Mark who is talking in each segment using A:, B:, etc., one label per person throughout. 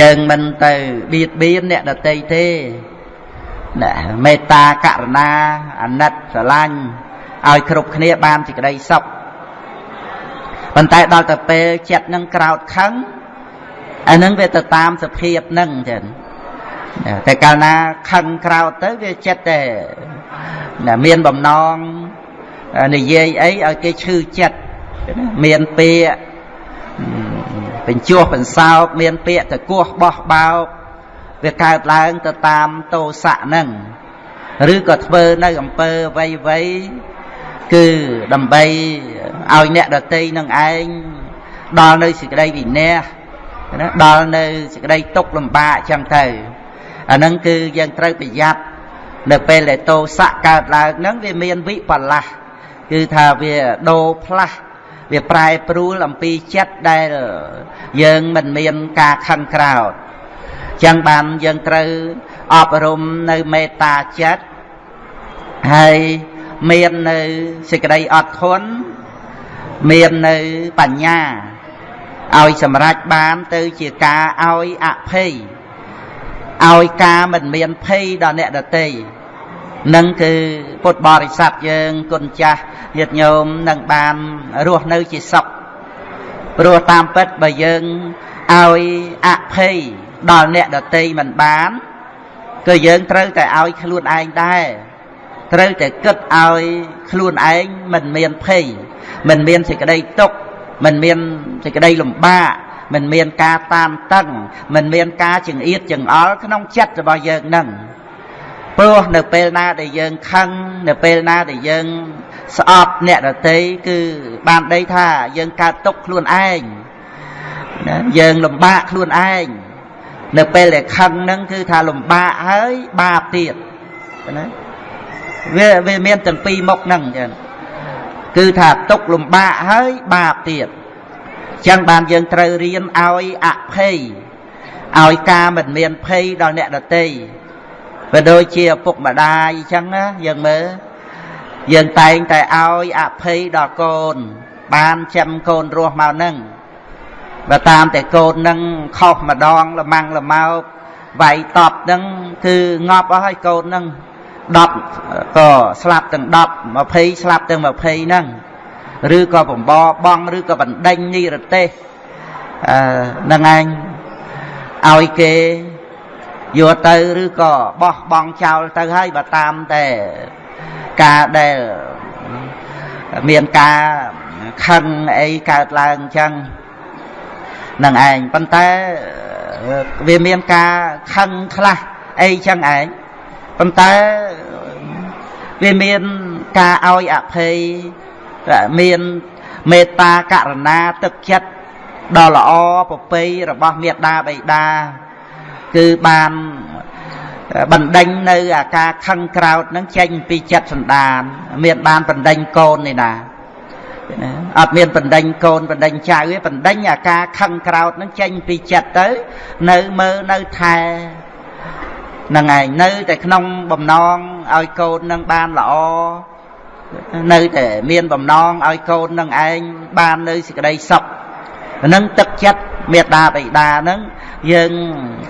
A: យើងមិនទៅបៀតបៀនអ្នកដតីទេណាមេត្តាករុណាអាណិតស្រឡាញ់ឲ្យគ្រប់គ្នាបានសេចក្តីសុខប៉ុន្តែដល់ទៅពេលចិត្តនឹងក្រោតខឹងអានឹងវាទៅតាមសភាពនឹងចឹងតែកាលណាខឹងក្រោតទៅវាចិត្តតែមានបំណងនិយាយអីឲ្យគេឈឺចិត្តមានពាក្យ បញ្ចោះបន្សោកមានពាក្យតកោះបោះបោកវាកើតឡើងទៅតាមតោសៈហ្នឹងឬក៏ធ្វើនៅអំពើអ្វីអ្វីគឺដើម្បីឲ្យអ្នកដតីនឹងឯងដល់នៅសេចក្តីវិន័យណាដល់នៅសេចក្តីទុកលំបាកចឹងទៅអាហ្នឹងគឺយើងត្រូវប្រយ័ត្ននៅពេលដែលតោសៈកើតឡើងហ្នឹងវាមានវិបលាស់គឺថាវាដូរផ្លាស់ វាប្រែប្រួលអំពីចិត្តដែលយើងមិនមានការខឹងក្រោធចឹងបានយើងត្រូវអប់រំនៅមេត្តាចិត្តហើយមាននៅសេចក្តីអត់ធន់មាននៅបញ្ញាឲ្យសម្រេចបានទៅជាការឲ្យអភ័យឲ្យការមិនមានភ័យដល់អ្នកដទៃ នឹងគឺពុទ្ធបរិស័ទយើងគុណចាស់ញាតិញោមនឹងបានរស់នៅជាសុខព្រោះតាមពិតបើយើងឲ្យអភ័យដល់អ្នកដតីមិនបានគឺយើងត្រូវតែឲ្យខ្លួនឯងដែរត្រូវតែគិតឲ្យខ្លួនឯងមិនមានភ័យមិនមានសេចក្តីទុក្ខមិនមានសេចក្តីលំបាកមិនមានការតានតឹងមិនមានការចង្អៀតចង្អល់ក្នុងចិត្តរបស់យើងនឹង ព្រោះនៅពេលណាដែលយើងខឹងនៅពេលណាដែលយើងស្អប់អ្នកដតីគឺបានដីថាយើងកើតទុកខ្លួនឯងណាយើងលំបាកខ្លួនឯងនៅពេលដែលខឹងហ្នឹងគឺថាលំបាកហើយបាបទៀតណាវាវាមានទាំងពីរមុខហ្នឹងចឹងគឺថាទុកលំបាកហើយបាបទៀតចឹងបានយើងត្រូវរៀនឲ្យអភ័យឲ្យការមិនមានភ័យដល់អ្នកដទៃ បើដូចជាឪពុកម្ដាយអញ្ចឹងណាយើងមើលយើងតែងតែឲ្យអភ័យដល់កូន បានចាំកូនរស់មកហ្នឹងបើតាមតែកូនហ្នឹងខុសម្ដងលម៉ាំងលម៉ោកវាយតប់ហ្នឹងគឺងាប់អស់ហើយកូនហ្នឹង10ក៏ស្លាប់ទាំង10 20ស្លាប់ទាំង20ហ្នឹងឬក៏បំបបងឬក៏បណ្ដេញនិរទេសអឺនឹងឯងឲ្យគេ យកទៅឬក៏បោះបង់ចោលទៅហើយបើតាមតែការដែលមានការខឹងអីកើតឡើងអញ្ចឹងនឹងឯងប៉ុន្តែវាមានការខឹងខ្លះអីចឹងឯងប៉ុន្តែវាមានការឲ្យអភ័យមានមេត្តាករុណាទឹកចិត្តដ៏ល្អប្រពៃរបស់មេត្តាបិតា គឺបានបណ្ដេញនៅអាការខឹងក្រោតនឹងចេញពីចិត្តសន្តាន មានបានបណ្ដេញកូននេះណាណាអត់មានបណ្ដេញកូនបណ្ដេញចៅទេបណ្ដេញអាការខឹងក្រោតនឹងចេញពីចិត្តទៅ នៅមើលនៅថែហ្នឹងឯងនៅតែក្នុងបំណងឲ្យកូននឹងបានល្អនៅតែមានបំណងឲ្យកូននឹងឯងបាននៅសេចក្តីសុខនឹងទឹកចិត្តមេត្តាបិតានឹង យើង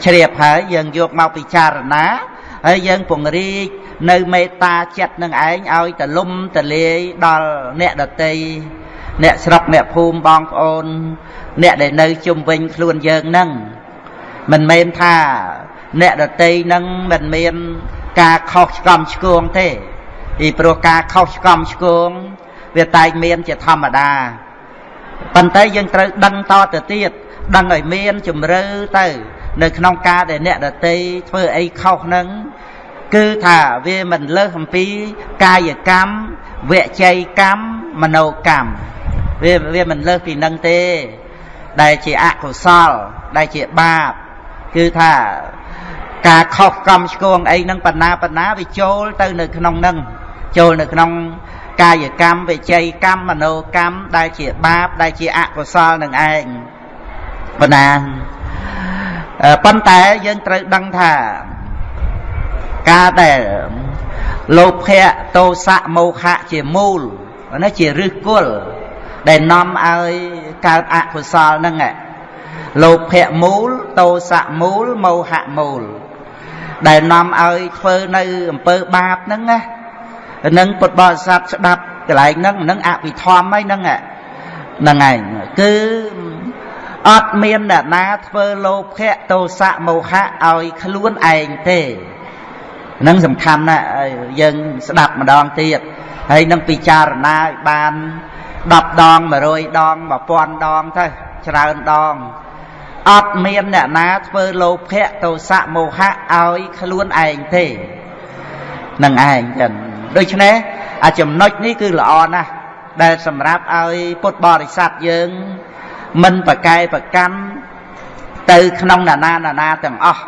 A: ជ្រាបហើយយើងយកមកពិចារណាហើយយើងពង្រីកនៅមេត្តាចិត្តនឹងឯងឲ្យតលំតលាយដល់អ្នកដតីអ្នកស្រុកអ្នកភូមិបងប្អូន អ្នកដែលនៅជុំវិញខ្លួនយើងនឹងមិនមែនថាអ្នកដតីនឹងមិនមានការខុសឆ្គំឆ្គងទេពីព្រោះការខុសឆ្គំឆ្គងវាតែងមានជាធម្មតាប៉ុន្តែយើងត្រូវដឹងតទៅទៀត ដឹងឲ្យមានជំរឿទៅ នៅក្នុងការដែលអ្នកដតីធ្វើអីខុសហ្នឹងគឺថាវាមិនលើសអំពីកាយកម្មវចីកម្មមโนកម្មវាវាមិនលើសពីនឹងទេ ដែលជាអកុសលដែលជាបាបគឺថាការខុសកម្មឆ្គងអីហ្នឹងបណ្ណាបណ្ណាវាចូលទៅនៅក្នុងហ្នឹងចូលនៅក្នុងកាយកម្មវិច័យកម្មមโนកម្មដែលជាបាបដែលជាអកុសលនឹងឯង បណ្ណាប៉ុន្តែយើងត្រូវដឹងថាការដែលលោភៈទោសៈមោហៈជាមូលណាជាឫសគល់ដែលនាំឲ្យកើតអកុសលហ្នឹងលោភៈមូលតោសៈមូលមោហៈមូល ដែលនាំឲ្យធ្វើនៅអំពើបាបហ្នឹងណានឹងពុទ្ធបរិស័ទស្ដាប់កន្លែងហ្នឹងនឹងអភិធម្មហើយហ្នឹងហ្នឹងឯងគឺ អត់មានអ្នកណាធ្វើលោភៈទោសៈមោហៈឲ្យខ្លួនឯងទេនឹងសំខាន់ណាស់យើងស្ដាប់ម្ដងទៀតហើយនឹងពិចារណាឲ្យបាន10ដង100ដង1000ដងទៅច្រើនដងអត់មានអ្នកណាធ្វើលោភៈទោសៈមោហៈឲ្យខ្លួនឯងទេនឹងឯងចឹងដូច្នេះអាចំណុចនេះគឺល្អណាស់ដែលសម្រាប់ឲ្យពុទ្ធបរិស័ទយើង មិនប្រកែប្រកាន់ទៅក្នុងណានាណានាទាំងអស់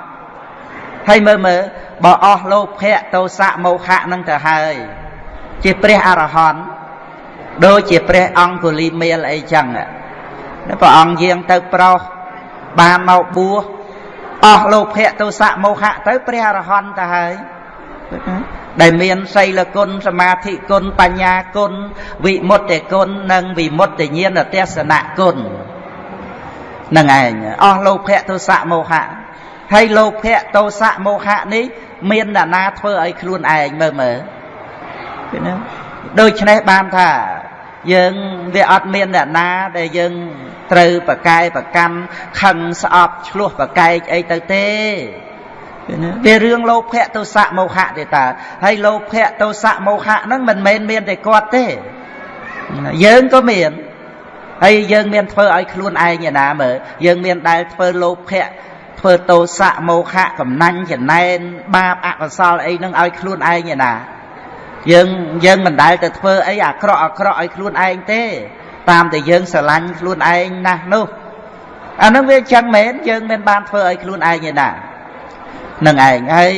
A: ហើយមើលមើលបើអស់លោភៈទោសៈមោហៈនឹងទៅហើយជាព្រះអរហន្តដូចជាព្រះអង្គុលីមេលអីចឹងព្រះអង្គយាងទៅប្រុសបានមកបួសអស់លោភៈទោសៈមោហៈទៅព្រះអរហន្តទៅហើយដែលមានសីលគុណសមាធិគុណបញ្ញាគុណវិមុតតិគុណនិងវិមុតតិញ្ញាណទេសនៈគុណ នឹងឯងអស់លោភៈទោសៈមោហៈហើយលោភៈទោសៈមោហៈនេះ មានអ្នកណាធ្វើឲ្យខ្លួនឯងមើលមើលឃើញទេដូច្នេះបានថាយើងវាអត់មានអ្នកណាដែលយើងត្រូវប្រកែប្រកម្មខឹងស្អប់ឆ្លោះប្រកែកអីទៅទេវារឿងលោភៈទោសៈមោហៈទេតាហើយលោភៈទោសៈមោហៈហ្នឹងមិនមែនមានតែគាត់ទេយើងក៏មាន ហើយយើងមានធ្វើឲ្យខ្លួនឯងឯណាមើលយើងមានដែលធ្វើលោភៈធ្វើទោសៈមោហៈកំណាញ់ចំណែនបាបអកុសលអីហ្នឹងឲ្យខ្លួនឯងឯណាយើងយើងមិនដែលទៅធ្វើអីអាក្រក់អាក្រក់ឲ្យខ្លួនឯងទេ តាមតែយើងស្រឡាញ់ខ្លួនឯងណាស់នោះអានឹងវាចឹងមែនយើងមិនបានធ្វើឲ្យខ្លួនឯងឯណានឹងឯងហើយ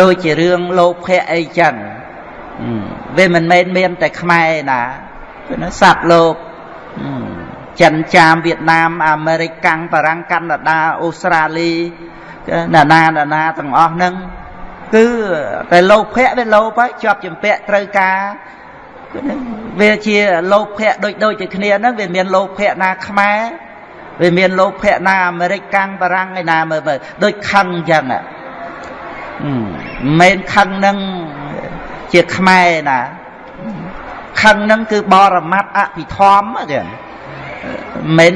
A: ដូចជារឿងលោភៈអីចឹងវាមិនមែនមានតែខ្មែរណាសត្វលោក ចិនចាមវៀតណាមអាមេរិកកាំងបារាំងកាណាដាអូស្ត្រាលីណានាណានាទាំងអស់ហ្នឹងគឺតែលោភៈវាលោភហើយជាប់ចម្ពាក់ត្រូវការវាជាលោភៈដូចដូចជាគ្នាហ្នឹងវាមានលោភៈណាខ្មែរវាមានលោភៈណាអាមេរិកកាំងបារាំងឯណាមើលមើលដូចខឹងអញ្ចឹងមិនមែនខឹងនឹងជាខ្មែរណា ខឹងនឹងគឺបរមត្តអភិធម្មទេមិន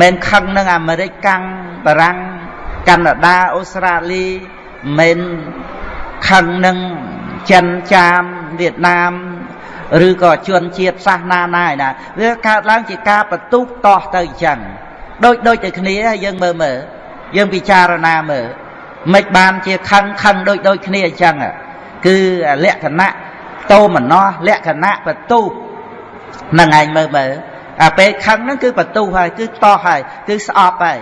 A: មិនខឹងនឹងអាមេរិកកាំងបារាំងកាណាដាអូស្ត្រាលីមិនខឹងនឹងចិនចាមវៀតណាមឬក៏ជនជាតិសាសនាណាឯណាវាកើតឡើងជាការបន្ទុះតោះទៅអញ្ចឹងដូចដូចតែគ្នាយើងមើលមើលយើងពិចារណាមើលមិនបានជាខឹងខឹងដូចដូចគ្នាអញ្ចឹងគឺលក្ខណៈ តោមនោលក្ខណៈបន្ទុះនឹងឯងមើលមើលអាពេលខឹងហ្នឹងគឺបន្ទុះហើយគឺតោះហើយគឺស្អប់ហើយ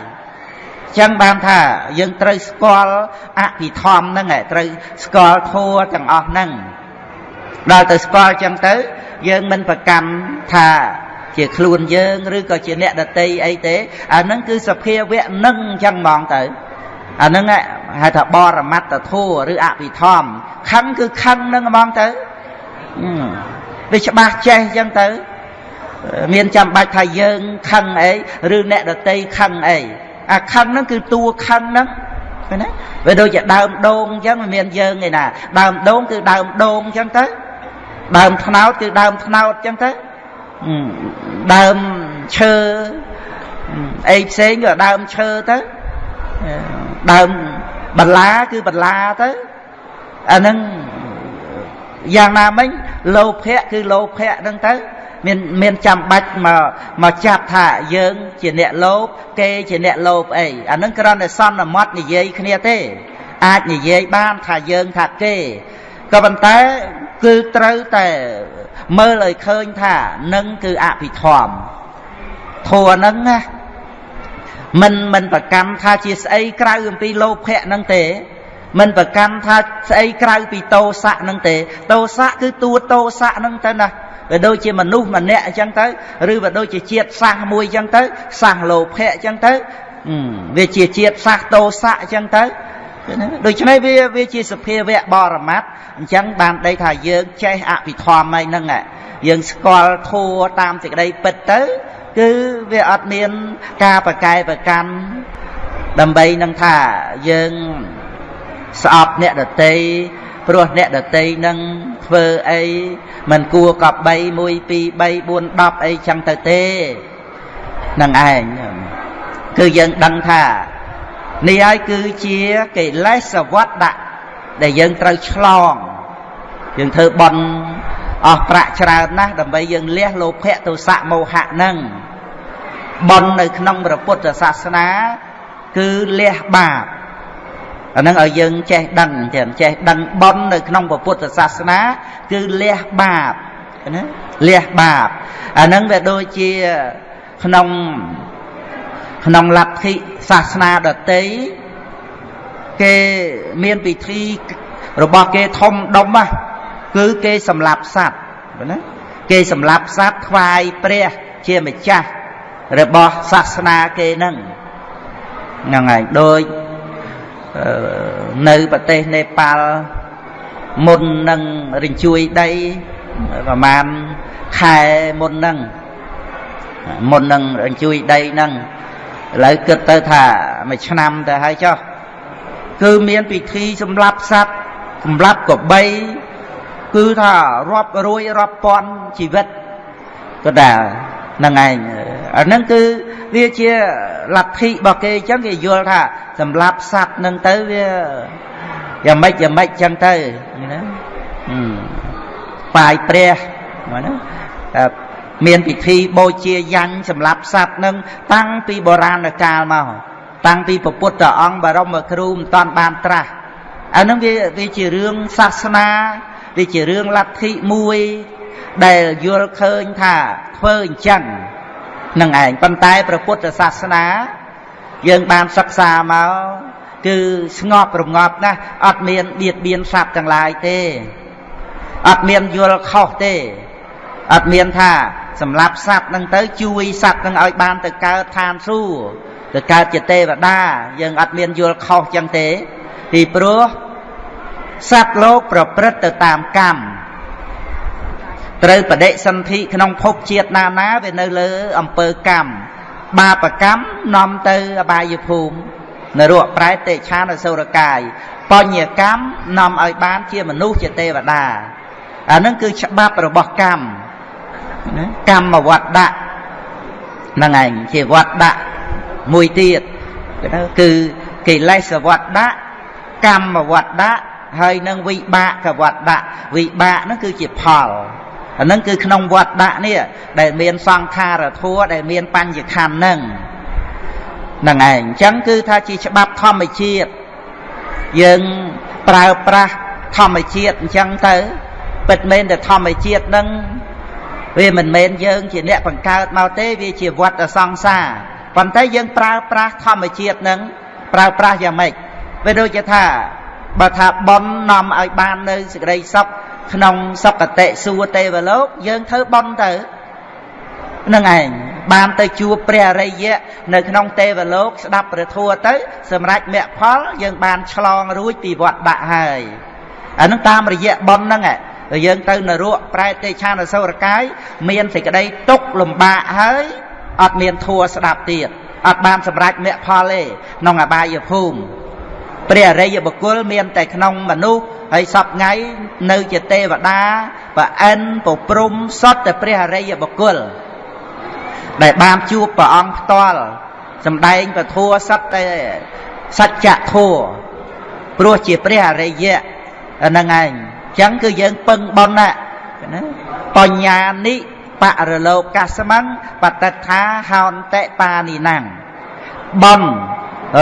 A: ចឹងបានថាយើងត្រូវស្គាល់អភិធម្មហ្នឹងត្រូវស្គាល់ធัวទាំងអស់ហ្នឹងដល់ទៅស្គាល់ចឹងទៅយើងមិនប្រកាន់ថាជាខ្លួនយើងឬក៏ជាអ្នកដតីអីទេអាហ្នឹងគឺសភាវៈនឹងចឹងហ្មងទៅអាហ្នឹងហៅថាបរមត្តធัวឬអភិធម្មខឹងគឺខឹងហ្នឹងហ្មងទៅ វាច្បាស់ចេះចឹងទៅ មានចាំបាច់ថាយើងខឹងអីឬអ្នកដតីខឹងអីអាខឹងហ្នឹងគឺតួខឹងហ្នឹងឃើញទេវាដូចជាដើមដូងអញ្ចឹងមិនមានយើងឯណា ដើមដូងគឺដើមដូងអញ្ចឹងទៅដើមថ្នោតគឺដើមថ្នោតអញ្ចឹងទៅដើមឈើអីផ្សេងក៏ដើមឈើទៅដើមបន្លាគឺបន្លាទៅអាហ្នឹង យ៉ាងណាមិញលោភៈគឺលោភៈហ្នឹងទៅមានមានចាំបាច់មកមកចាប់ថាយើងជាអ្នកលោភគេជាអ្នកលោភអីអានឹងគ្រាន់តែសន្មត់និយាយគ្នាទេ អាចនិយាយបានថាយើងថាគេក៏ប៉ុន្តែគឺត្រូវតែមើលឲ្យឃើញថានឹងគឺអភិធម្មធัวនឹងណាមិនមិនប្រកម្មថាជាស្អីក្រៅអំពីលោភៈនឹងទេ មិនប្រកម្មថាស្អីក្រៅពីតោសៈនឹងទេតោសៈគឺតួតោសៈនឹងទៅណាវាដូចជាមនុស្សម្នាក់អញ្ចឹងទៅឬវាដូចជាជាតិសាសមួយអញ្ចឹងទៅសាសលោភៈអញ្ចឹងទៅវាជាជាតិសាសតោសៈអញ្ចឹងទៅដូច្នេះវាវាជាសភាវៈបរមត្តអញ្ចឹងបានដីថាយើងចេះអភិធម្មហើយហ្នឹងយើងស្គាល់ធัวតាមសេចក្តីពិតទៅ គឺវាអត់មានការប្រកែប្រកាន់ដើម្បីនឹងថាយើង ស្អប់អ្នកដតីព្រោះអ្នកដតីនឹងធ្វើអីមិនគួរកប់3 1 2 3 4 10អីចឹងទៅទេនឹងឯងគឺយើងដឹងថានេះហើយគឺជាកិលេសវត្តៈដែលយើងត្រូវឆ្លងយើងធ្វើបន់អស់ប្រាក់ច្រើនណាស់ដើម្បីយើងលះលោភៈទោសៈមោហៈនឹងបន់នៅក្នុងព្រះពុទ្ធសាសនា គឺលះបាប អានឹងឲ្យយើងចេះដឹងទៀតចេះដឹងបន់នៅក្នុងពុទ្ធសាសនាគឺលះបាបណាលះបាបអានឹងវាដូចជាក្នុងក្នុងលទ្ធិសាសនាដតីគេមានពិធីរបស់គេធំដុំណាគឺគេសម្លាប់សត្វណាគេសម្លាប់សត្វថ្វាយព្រះជាម្ចាស់របស់សាសនាគេហ្នឹងហ្នឹងហើយដូច នៅប្រទេសនេប៉ាល់មុននឹងរញ្ជួយដីប្រហែលខែមុនហ្នឹងមុននឹងរញ្ជួយដីហ្នឹងឥឡូវគិតទៅថាមួយឆ្នាំទៅហើយចុះគឺមានពិធីសម្លាប់សត្វសម្លាប់កបីគឺថារាប់រួយរាប់ពាន់ជីវិតក៏ដែរហ្នឹងឯងអាហ្នឹងគឺវាជាលទ្ធិរបស់គេអញ្ចឹងគេយល់ថាសម្លាប់សត្វហ្នឹងទៅវាយ៉ាងម៉េចយ៉ាងម៉េចអញ្ចឹងទៅណាបាយព្រះណាមានពិធីបូជាយ៉ាញ់សម្រាប់សត្វនឹងតាំងពីបុរាណកាលមកតាំងពីពុទ្ធអង្គបរមគ្រូមិនតាន់បានត្រាស់អានឹងវាវាជារឿងសាសនាវាជារឿងលទ្ធិមួយ ដែលយល់ឃើញថាធ្វើអញ្ចឹងនឹងឯងប៉ុន្តែព្រះពុទ្ធសាសនា យើងបានសិក្សាមកគឺស្ងប់រងាប់ណាស់អត់មានបៀតបៀនសត្វទាំងឡាយទេអត់មានយល់ខុសទេអត់មានថាសម្រាប់សត្វនឹងទៅជួយសត្វនឹងឲ្យបានទៅកើតឋានសួគ៌ទៅកើតជាទេវតាយើងអត់មានយល់ខុសចឹងទេ ពីព្រោះសត្វលោកប្រព្រឹត្តទៅតាមកម្ម ត្រូវបដិសន្ធិក្នុងភពជាតិណាណាវានៅលើអំពើកម្មបាបកម្មនាំទៅអបាយភូមិនរកប្រែតតិឆានអសុរកាយបញ្ញកម្មនាំឲ្យបានជាមនុស្សជាទេវតាអានឹងគឺច្បាប់របស់កម្មណាកម្មវត្តៈហ្នឹងឯងជាវត្តៈមួយទៀតគឺកិលេសវត្តៈកម្មវត្តៈហើយនឹងវិបាកវត្តៈវិបាកហ្នឹងគឺជាផល អាហ្នឹងគឺក្នុងវត្តៈនេះដែលមានសង្ខារធัวដែលមានបញ្ញខណ្ឌហ្នឹងហ្នឹងឯងអញ្ចឹងគឺថាជាច្បាប់ធម្មជាតិយើងប្រើប្រាស់ធម្មជាតិអញ្ចឹងទៅពិតមែនតែធម្មជាតិហ្នឹងវាមិនមែនយើងជាអ្នកបង្កើតមកទេវាជាវត្តសង្សារប៉ុន្តែយើងប្រើប្រាស់ធម្មជាតិនឹងប្រើប្រាស់យ៉ាងម៉េចវាដូចជាថាបើថាប៉ុននាំឲ្យបាននៅសេចក្តីសុខ ក្នុងសុគតិសួគ៌ទេវលោក យើងធ្វើប៉ុនទៅនឹងឯងបានទៅជួបព្រះអរិយៈនៅក្នុងទេវលោក ស្ដាប់ព្រះធម៌ទៅ សម្រាប់មគ្គផល យើងបានឆ្លងរួចពីវត្តដាក់ហើយអានឹងតាមរយៈប៉ុនហ្នឹងឯងយើងទៅនរកប្រែតទេឆានអសុរកាយមានសេចក្តីទុកលំបាកហើយអត់មានធัวស្ដាប់ទៀតអត់បានសម្រេចមគ្គផលទេក្នុងអបាយភូមិព្រះអរិយបុគ្គលមានតែក្នុងមនុស្ស ហើយសពថ្ងៃនៅជាទេវតាប្រអិនប្រព្រំសតតែព្រះអរិយបុគ្គលដែលបានជួបព្រះអង្គផ្ទាល់សំដែងពធัวសត្វតែសច្ចធัวព្រោះជាព្រះអរិយៈហ្នឹងឯងចឹងគឺយើងពឹងបុណ្យណាបញ្ញានិបរលោកាសមੰបតថាហោនតិបានិណੰបុណ្យ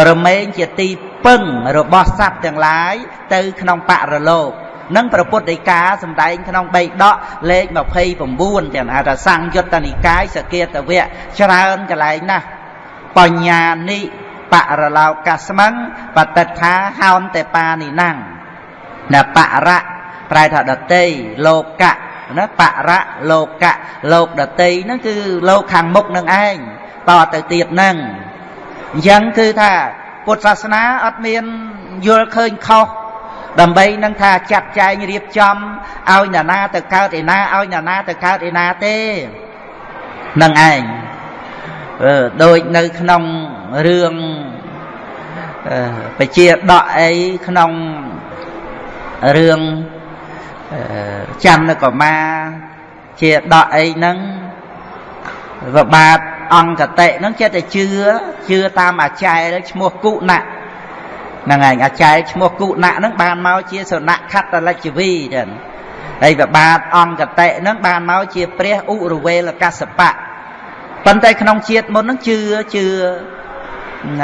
A: រមែងជាទីពឹ ងរបស់សត្វទាំងឡាយទៅក្នុងបរលោកនឹងព្រះពុទ្ធដីកាសម្ដែងក្នុងបេដកលេខ29ចឹងហៅថាសង្យុត្តនិកាយសគាតវៈច្រើនកន្លែងណាស់បញ្ញានិបរលោកាសមੰបតថាហោនតេបានិណੰណបរៈប្រែថាដតីលោកៈណាបរៈលោកៈលោកដតីហ្នឹងគឺលោកខាងមុខនឹងឯងតទៅទៀតហ្នឹងអញ្ចឹងគឺថា ពុទ្ធសាសនាអត់មានយល់ឃើញខុសដើម្បីនឹងថាចាត់ចែងរៀបចំឲ្យអ្នកណាទៅកើតឯណាឲ្យអ្នកណាទៅកើតឯណាទេនឹងឯងដូចនៅក្នុងរឿងបជាដកអីក្នុងរឿងច័ន្ទកមាជាដកអីហ្នឹងវបាទ អង្គតិហ្នឹងចេះតែជឿជឿតាមអាចារ្យឈ្មោះគុណៈហ្នឹងឯងអាចារ្យឈ្មោះគុណៈហ្នឹងបានមកជាសនៈខត្តលិច្ចវីចឹងហើយវបាទអង្គតិហ្នឹងបានមកជាព្រះឧរវេលកសបៈប៉ុន្តែក្នុងជាតិមុនហ្នឹងជឿជឿ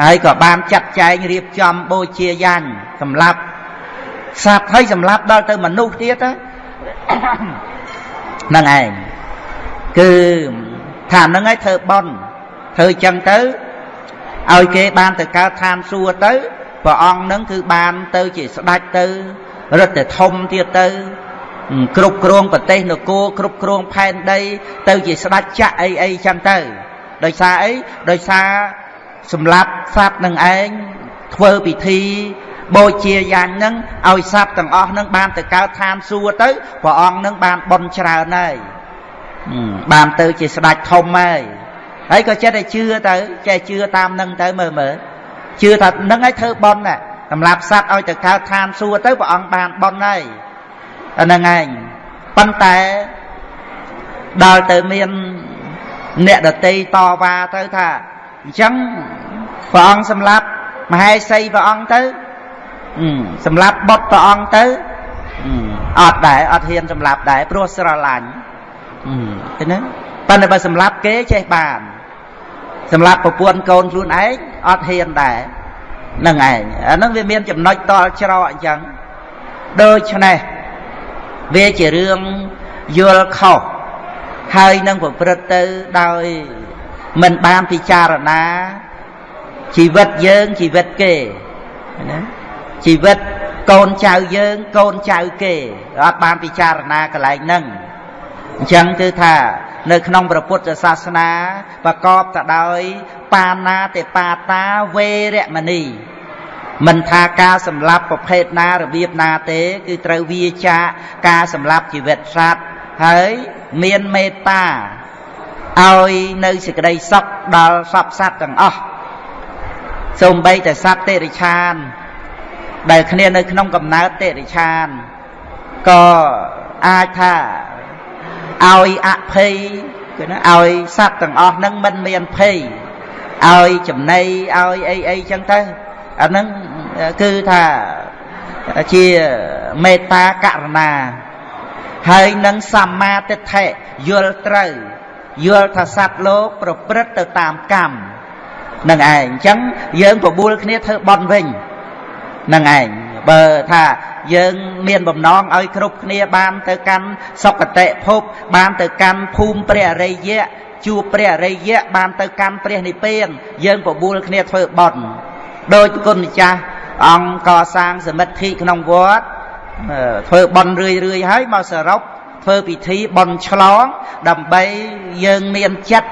A: ហើយក៏បានចាត់ចែងរៀបចំបូជាយ៉ាញ់សម្រាប់សត្វហើយសម្រាប់ដល់ទៅមនុស្សទៀតហ្នឹងឯងគឺ ថាហ្នឹងឯងធ្វើបន់ធ្វើចឹងទៅឲ្យគេបានទៅកើតឋានសួគ៌ទៅព្រះអង្គនឹងគឺបានទៅជាស្ដេចទៅរឹតតែធំទៀតទៅគ្រប់គ្រងប្រទេសនគរគ្រប់គ្រងផែនដី ទៅជាស្ដេចចាក់អីអីចឹងទៅដោយសារអីដោយសារសម្រាប់សត្វនឹងឯងធ្វើពិធីបូជាយ៉ាងហ្នឹងឲ្យសត្វទាំងអស់ហ្នឹងបានទៅកើតឋានសួគ៌ទៅព្រះអង្គហ្នឹងបានបន់ច្រើនហើយ បានទៅជាស្ដេចធំហើយហើយក៏ចិត្តតែជឿទៅចេះជឿតាមនឹងទៅមើលមើលជឿថានឹងឲ្យធ្វើបន់ណាសម្រាប់សត្វឲ្យទៅកើតឋានសួគ៌ទៅព្រះអង្គបានបន់ហើយអាហ្នឹងឯងប៉ុន្តែដល់ទៅមានអ្នកដតីតវ៉ាទៅថាអញ្ចឹងព្រះអង្គសម្រាប់មហេសីព្រះអង្គទៅសម្រាប់បុតព្រះអង្គទៅអត់ដែរអត់ហ៊ានសម្រាប់ដែរព្រោះស្រឡាញ់ ឃើញទេប៉ុន្តែបើសម្រាប់គេចេះបានសម្រាប់ប្រពន្ធកូនខ្លួនឯងអត់ហ៊ានដែរនឹងឯងអាហ្នឹងវាមានចំណុចតល់ច្រកអញ្ចឹងដូច្នេះវាជារឿងយល់ខុសហើយនឹងប្រព្រឹត្តទៅដោយមិនបានពិចារណាជីវិតយើងជីវិតគេណាជីវិតកូនចៅយើងកូនចៅគេអត់បានពិចារណាកន្លែងហ្នឹង អញ្ចឹងគឺថានៅក្នុងព្រះពុទ្ធសាសនាប្រកបទៅដោយបាណាតិបាតាវេរមណីមិនថាការសម្លាប់ប្រភេទណារបៀបណាទេ គឺត្រូវវាចាការសម្លាប់ជីវិតសត្វហើយមានមេត្តាឲ្យនៅសេចក្តីសុខដល់សពសត្វទាំងអស់សូម្បីតែសត្វតិរិឆាន ដែលគ្នានៅក្នុងកំណើតតិរិឆានក៏អាចថា ឲ្យអភ័យគឺណាឲ្យសត្វទាំងអស់ហ្នឹងមិនមានភ័យឲ្យចំណៃឲ្យអីអីចឹងទៅអាហ្នឹងគឺថាជាមេត្តាករណាហើយនឹងសម្មាទិដ្ឋិយល់ត្រូវយល់ថាសត្វលោកប្រព្រឹត្តទៅតាមកម្មនឹងឯងអញ្ចឹងយើងបបួលគ្នាធ្វើបន់វិញនឹងឯង បើថាយើងមានបំណងឲ្យគ្រប់គ្នាបានទៅកាន់សុគតិភព បានទៅកាន់ភូមិព្រះអរិយៈជួបព្រះអរិយៈបានទៅកាន់ព្រះនិព្វានយើងបបួលគ្នាធ្វើបន់ដោយគុណម្ចាស់អង្គកសាងសមិទ្ធិក្នុងវត្តធ្វើបន់រឿយរឿយហើយមកសរុបធ្វើពិធីបន់ឆ្លង ដើម្បីយើងមានចិត្ត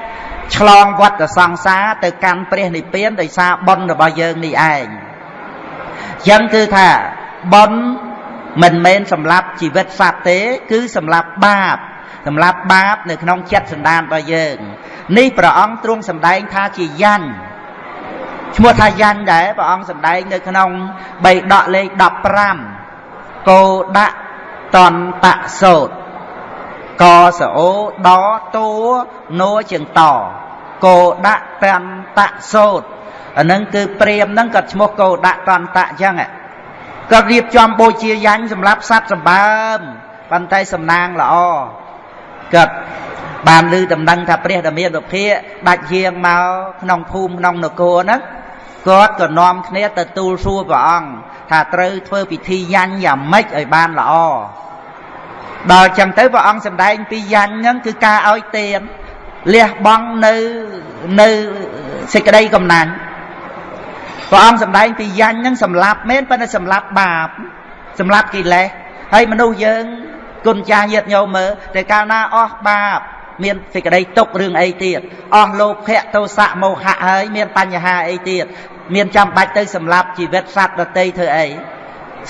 A: ឆ្លងវត្តសង្សារទៅកាន់ព្រះនិព្វានដោយសារបន់របស់យើងនេះឯង ចឹងគឺថាបន់មិនមែនសម្រាប់ជីវិតសត្វទេ គឺសម្រាប់បាបសម្រាប់បាប នៅក្នុងចិត្តសន្តានរបស់យើង នេះព្រះអង្គទ្រង់សម្ដែងថាជាយ៉ាញ់ឈ្មោះថាយ៉ាញ់ដែរព្រះអង្គសម្ដែងនៅក្នុងបៃដកលេខ15កោដាក់តន្តសោតកសអូដតួណូជាងតកោដាក់តន្តសោត អានឹងគឺព្រាមហ្នឹងក៏ឈ្មោះកោដាក់តន្តៈអញ្ចឹងក៏រៀបចំបូជាយ៉ាញ់សម្រាប់សត្វសម្បើមប៉ុន្តែសំណាងល្អគាត់បានឮដំណឹងថាព្រះដ៏មានពភាដាច់យាងមកក្នុងភូមិក្នុងនគរហ្នឹងគាត់ក៏នាំគ្នាទៅទូលសួរព្រះអង្គថាត្រូវធ្វើពិធីយ៉ាញ់យ៉ាងម៉េចឲ្យបានល្អដល់ចឹងទៅព្រះអង្គសម្ដែងពីយ៉ាញ់ហ្នឹងគឺការឲ្យទានលះបង់នៅនៅសេចក្តីកំណាញ់ ព្រះអង្គសម្ដែងពីយ៉ាញ់ហ្នឹងសម្លាប់មែនប៉ុន្តែសម្លាប់បាបសម្លាប់កិលេសហើយមនុស្សយើងគុណចាស់ញាតិញោមមើលតែកាលណាអស់បាប មានសេចក្តីទុករឿងអីទៀតអស់លោភៈទោសៈមោហៈហើយមានបញ្ហាអីទៀតមានចាំបាច់ទៅសម្លាប់ជីវិតសត្វដតីធ្វើអី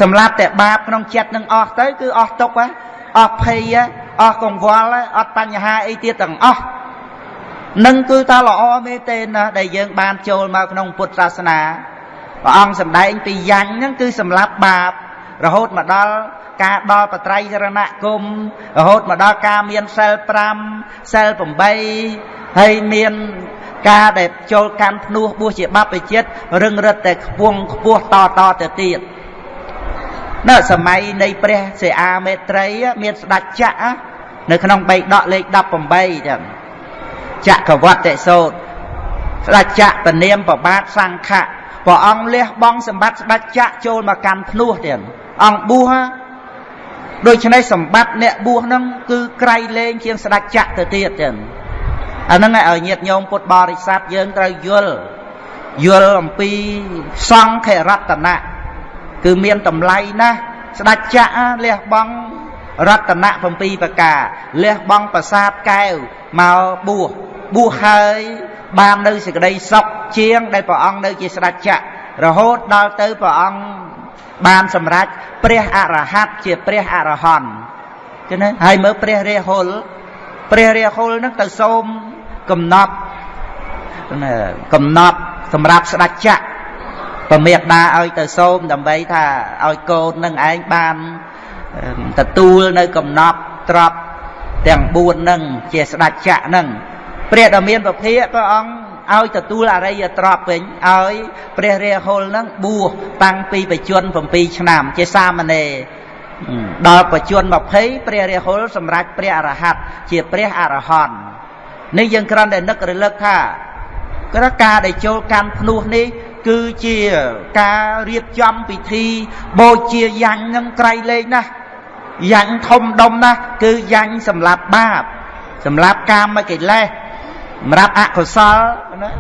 A: សម្លាប់តែបាបក្នុងចិត្តនឹងអស់ទៅគឺអស់ទុកហ៎អស់ភ័យអស់កង្វល់អត់បញ្ហាអីទៀតទាំងអស់ នឹងគឺថាល្អមែនទេណាដែលយើងបានចូលមកក្នុងពុទ្ធសាសនាព្រះអង្គសម្ដែងពីយ៉ាញ់ហ្នឹងគឺសម្រាប់បាបរហូតមកដល់ការដល់បត្រៃចរណគមរហូតមកដល់ការមានសិល5សិល8ហើយមានការដែលចូលកាន់ភ្នោះបួសជាបព្វជិតរឹងរិតតែខ្ពងខ្ពស់តតទៅទៀតនៅសម័យនៃព្រះសិអាមេត្រី មានស្ដេចចក្រនៅក្នុងបៃដកលេខ18ចឹង ចក្រវត្តិសោតស្ដេចចក្រពនាមប្របាទសង្ឃៈព្រះអង្គលះបង់សម្បត្តិស្ដេចចក្រចូលមកកាន់ភ្នោះទៀតអង្គបួសដូច្នេះសម្បត្តិអ្នកបួសហ្នឹងគឺក្រៃលែងជាងស្ដេចចក្រទៅទៀតចឹងអាហ្នឹងឲ្យញាតិញោមពុទ្ធបរិស័ទយើងត្រូវយល់យល់អំពីសង្ឃរតនៈគឺមានតម្លៃណាស់ស្ដេចចក្រលះបង់ រតនៈ7ប្រការលះបង់ប្រាសាទកែវមកបួសបួសហើយបាននៅសេចក្តីសុខជាងដែលព្រះអង្គនៅជាស្ដេចចក្ររហូតដល់ទៅព្រះអង្គបានសម្រេចព្រះអរហន្តជាព្រះអរហន្តចឹងណាហើយមើលព្រះរាហុលព្រះរាហុលនឹងទៅសូមកំណត់កំណត់សម្រាប់ស្ដេចចក្រពមេដាឲ្យទៅសូមដើម្បីថាឲ្យកូននឹងឯងបាន ទទួលនៅកំណប់ទ្របទាំង4នឹងជាស្ដេចចក្រនឹងព្រះដ៏មានពភាកព្រះអង្គឲ្យទទួលអរិយទ្រព្យវិញឲ្យព្រះរាហុលនឹងបួសតាំងពីបច្ចុប្បន្ន7ឆ្នាំ ជាសាមណេរដល់បច្ចុប្បន្ន20ព្រះរាហុលសម្រេចព្រះអរហន្តជាព្រះអរហន្តនេះយើងគ្រាន់តែនឹករលឹកថាក្រការដែលចូលកាន់ភ្នោះនេះគឺជាការរៀបចំពិធីបូជាយ៉ាញ់នឹងក្រៃលែងណាស់ យ៉ាញ់ធំដុំណាស់គឺយ៉ាញ់សម្រាប់បាបសម្រាប់កាមកិលេសសម្រាប់អកុសលណា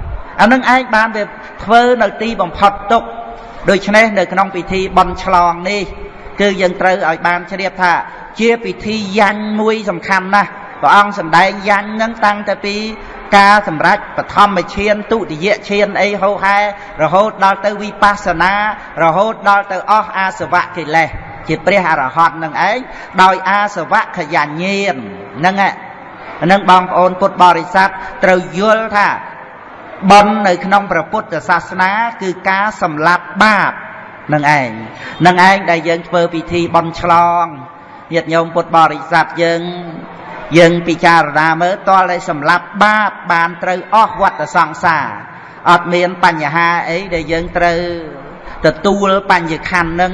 A: អានឹងឯងបានវាធ្វើនៅទីបំផុតទុកដូច្នេះនៅក្នុងពិធីបន់ឆ្លងនេះ គឺយើងត្រូវឲ្យបានជ្រាបថា ជាពិធីយ៉ាញ់មួយសំខាន់ណាស់ព្រះអង្គសម្ដែងយ៉ាញ់នឹងតាំងតែពីការសម្រេចបឋមឈានទុតិយឈានអីហោហែរហូតដល់ទៅវិបស្សនារហូតដល់ទៅអស់អាសវៈកិលេស ជាព្រះអរហន្តនឹងឯងដោយអាសវៈខយញ្ញាណហ្នឹងហ្នឹងបងប្អូនពុទ្ធបរិស័ទត្រូវយល់ថាបន់នៅក្នុងព្រះពុទ្ធសាសនា គឺការសម្លាប់បាបនឹងឯងនឹងឯងដែលយើងធ្វើពិធីបន់ឆ្លងញាតិញោមពុទ្ធបរិស័ទយើង យើងពិចារណាមើលតលតែសម្លាប់បាបបានត្រូវអស់វត្តសង្សារអត់មានបញ្ហាអីដែលយើងត្រូវទទួលបញ្ញខណ្ឌនឹង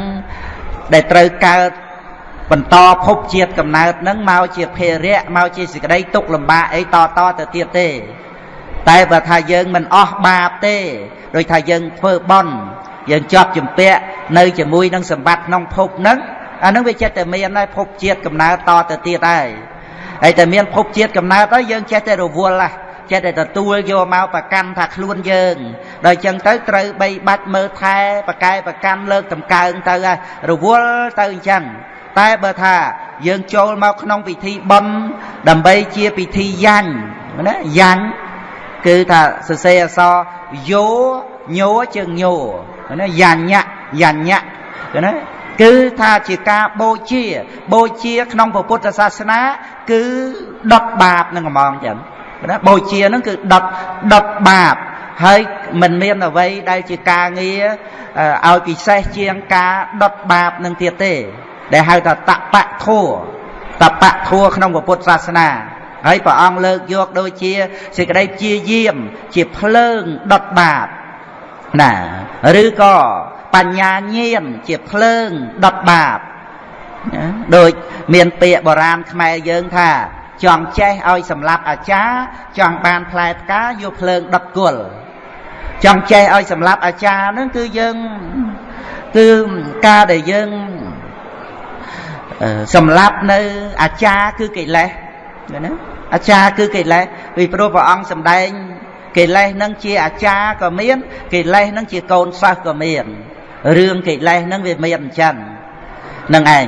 A: ដែលត្រូវកើតបន្តភពជាតិកំណើតនឹងមកជាភេរៈមកជាសេចក្តីទុកលំបាកអីតតទៅទៀតទេ តែបើថាយើងមិនអស់បាបទេដោយថាយើងធ្វើបន់យើងជាប់ជំពាក់នៅជាមួយនឹងសម្បត្តិក្នុងភពហ្នឹងអានឹងវាចិត្តតែមានហើយភពជាតិកំណើតតទៅទៀតហើយហើយតែមានភពជាតិកំណើតហើយយើងចេះតែរវល់ហ่ะចេះតែទទួលយកមកប្រកាន់ថាខ្លួនយើង ដល់អញ្ចឹងទៅត្រូវបីបាច់មើលថែប្រកែប្រកាន់លើកតម្កើងទៅរវល់ទៅអញ្ចឹងតែបើថាយើងចូលមកក្នុងពិធីបន់ដើម្បីជាពិធីយ៉ាញ់ណាយ៉ាញ់គឺថាសរសេរអក្សរយោញោជើងញោណាយ៉ាញៈយ៉ាញៈណាគឺថាជាការបូជាបូជាក្នុងពុទ្ធសាសនា គឺដុតបាបនឹងហ្មងចឹងណាបូជានឹងគឺដុតដុតបាប ហើយមិនមានអ្វីដែលជាការងារឲ្យពិសេសជាងការដុតបាបនឹងទៀតទេ ដែលហៅថាតបៈធัวតបៈធัวក្នុងពុទ្ធសាសនាហើយព្រះអង្គលើកយកដូចជាសេចក្តីជាយាមជាភ្លើងដុតបាបណាឬក៏បញ្ញាញាណជាភ្លើងដុតបាបណាដូចមានពាក្យបុរាណខ្មែរយើងថា ចង់ចេះឲ្យសម្លាប់អាចារ្យចង់បានផ្លែផ្កាយកភ្លើងដុតគល់ចង់ចេះឲ្យសម្លាប់អាចារ្យហ្នឹងគឺយើងគឺការដែលយើងសម្លាប់នៅអាចារ្យគឺកិលេសណាអាចារ្យគឺកិលេសពីព្រោះព្រះអង្គសម្ដែងកិលេសនឹងជាអាចារ្យក៏មានកិលេសនឹងជាកូនសិស្សក៏មានរឿងកិលេសនឹងវាមានអញ្ចឹងនឹងឯង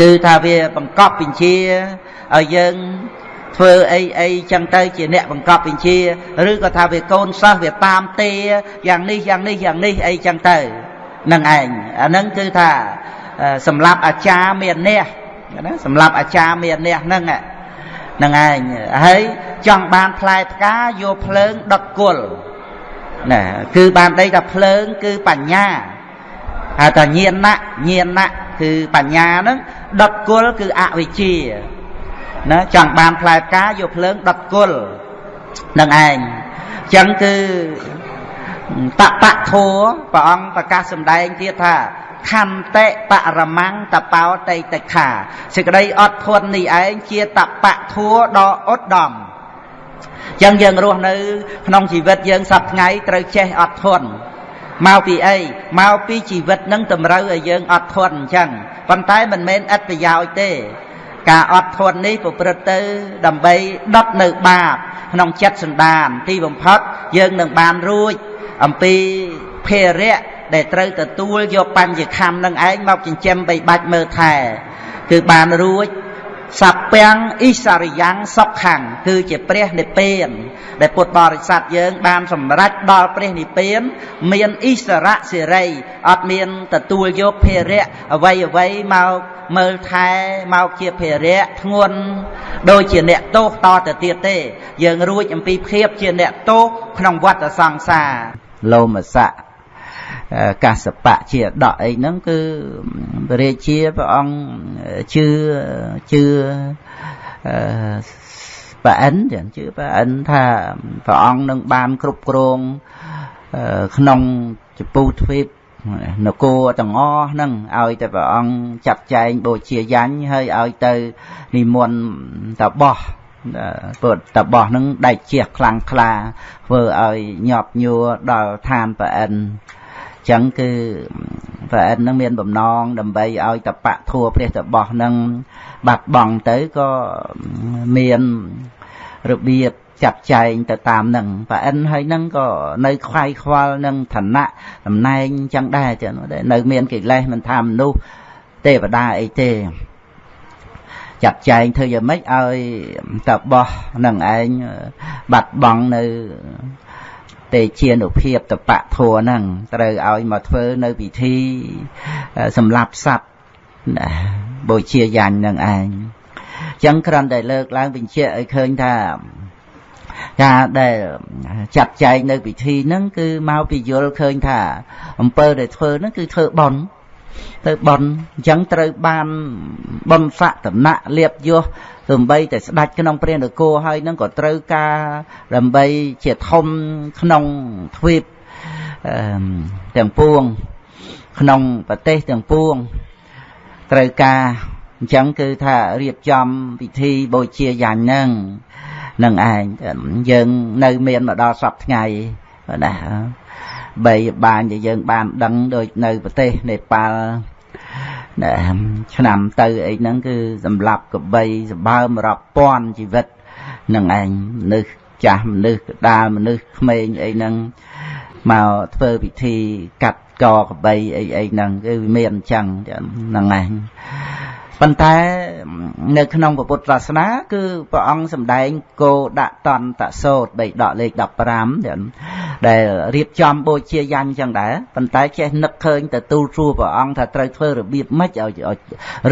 A: គឺថាវាបង្កប់បញ្ជាឲ្យយើងធ្វើអីអីចឹងទៅជាអ្នកបង្កប់បញ្ជាឬក៏ថាវាកូនសិស្សវាតាមទេយ៉ាងនេះយ៉ាងនេះយ៉ាងនេះអីចឹងទៅនឹងឯងអាហ្នឹងគឺថាសម្រាប់អាចារ្យមានអ្នកណាសម្រាប់អាចារ្យមានអ្នកហ្នឹងហ្នឹងឯងហើយចង់បានផ្លែផ្កាយកភ្លើងដុតគល់ណាគឺបានដីថាភ្លើងគឺបញ្ញាហៅថាញាណៈញាណៈគឺបញ្ញាហ្នឹង ដុតគល់គឺអវិជ្ជាណាចង់បានផ្លែផ្កាយកភ្លើងដុតគល់នឹងឯងអញ្ចឹងគឺតបៈធัวព្រះអង្គប្រកាសសម្ដែងទៀតថាខន្តិបរមង្គតបោតេតិខាសេចក្តីអត់ធន់នេះឯងជាតបៈធัวដ៏ឧត្តមចឹងយើងរស់នៅ ក្នុងជីវិតយើងសពថ្ងៃត្រូវចេះអត់ធន់ មកពីអីមកពីជីវិតនឹងតម្រូវឲ្យយើងអត់ធន់អញ្ចឹងប៉ុន្តែមិនមែនឥតប្រយោជន៍ទេការអត់ធន់នេះប្រព្រឹត្តទៅ ដើម្បីដុតនៅបាបក្នុងចិត្តសន្តាន ទីបំផុតយើងនឹងបានរួចអំពីភារៈដែលត្រូវទទួលយកបញ្ញខំនឹងឯងមកចិញ្ចឹមបីបាច់មើលថែគឺបានរួច សពាំងអ៊ីសារិយ៉ាងសុខខាងគឺជាព្រះនិព្វានដែលពុទ្ធបរិស័ទយើងបានសម្រេចដល់ព្រះនិព្វាន មានអ៊ីសរៈសេរីអត់មានទទួលយកភារៈអ្វីអ្វីមកមើលថែមកជាភារៈធ្ងន់ដូចជាអ្នកទោសតទៅទៀតទេ យើងរួចអំពីភាពជាអ្នកទោសក្នុងវដ្តសង្សារលោមស័ក កាសបៈជាដកអីហ្នឹងគឺព្រះរាជាព្រះអង្គជឿជឿប្រអិនចឹងជឿប្រអិនថាព្រះអង្គនឹងបានគ្រប់គ្រងក្នុងចពូទ្វីបនគរទាំងអស់ហ្នឹងឲ្យតែព្រះអង្គចាត់ចែងបូជាយ៉ាញ់ហើយឲ្យទៅនិមន្តតបោះពុទ្ធតបោះហ្នឹងដែកជះខ្លាំងក្លាធ្វើឲ្យញាប់ញួរដល់ឋានប្រអិន ចឹងគឺព្រះអិននឹងមានបំណងដើម្បីឲ្យតបៈធัวព្រះតបោះនឹងបាត់បង់ទៅក៏មានរបៀបចាត់ចែងទៅតាមនឹងប្រអិនហើយនឹងក៏នៅខ្វាយខ្វល់នឹងឋានៈតំណែងចឹងដែរចឹងនៅមានកិលេសមិនថាមនុស្សទេវតាអីទេចាត់ចែងធ្វើយ៉ាងម៉េចឲ្យតបោះនឹងឯងបាត់បង់នៅ ទេជានុភាពតបៈធัวហ្នឹងត្រូវឲ្យមកធ្វើនៅពិធីសម្លាប់សត្វបូជាយ៉ាញ់នឹងឯងចឹងគ្រាន់តែលើកឡើងបញ្ជាក់ឲ្យឃើញថាការដែលចាត់ចែងនៅពិធីហ្នឹងគឺមកពីយល់ឃើញថាអំពើដែលធ្វើហ្នឹងគឺធ្វើបន់ទៅបន់អញ្ចឹងត្រូវបានបន់ស័កតំណាក់លៀបយោ ទំបីតែស្ដាច់ក្នុងព្រះនគរហើយនឹងក៏ត្រូវការដើម្បីជាធំក្នុងទ្វីបទាំងពួងក្នុងប្រទេសទាំងពួងត្រូវការអញ្ចឹងគឺថារៀបចំពិធីបូជាយ៉ាងហ្នឹងនឹងឯងយើងនៅមានមកដល់សពថ្ងៃណាបីបានដែលយើងបានដឹងដូចនៅប្រទេសនេប៉ាល់ ឆ្នាំទៅអីហ្នឹងគឺសម្លាប់កបីសម្បើមរាប់ពាន់ជីវិតនឹងឯងមនុស្សចាស់មនុស្សកដាលមនុស្សក្មេងអីហ្នឹងមកធ្វើពិធីកាត់កកបីអីអីហ្នឹងគឺមានអញ្ចឹងហ្នឹងឯង ប៉ុន្តែនៅក្នុងពុទ្ធសាសនា គឺព្រះអង្គសម្ដែងគោដាក់តន្តសោតបីដកលេខ15ដែលរៀបចំបូជាយញ្ញចឹងដែរប៉ុន្តែចេះនឹកឃើញទៅទូលសួរព្រះអង្គថាត្រូវធ្វើរបៀបម៉េចឲ្យ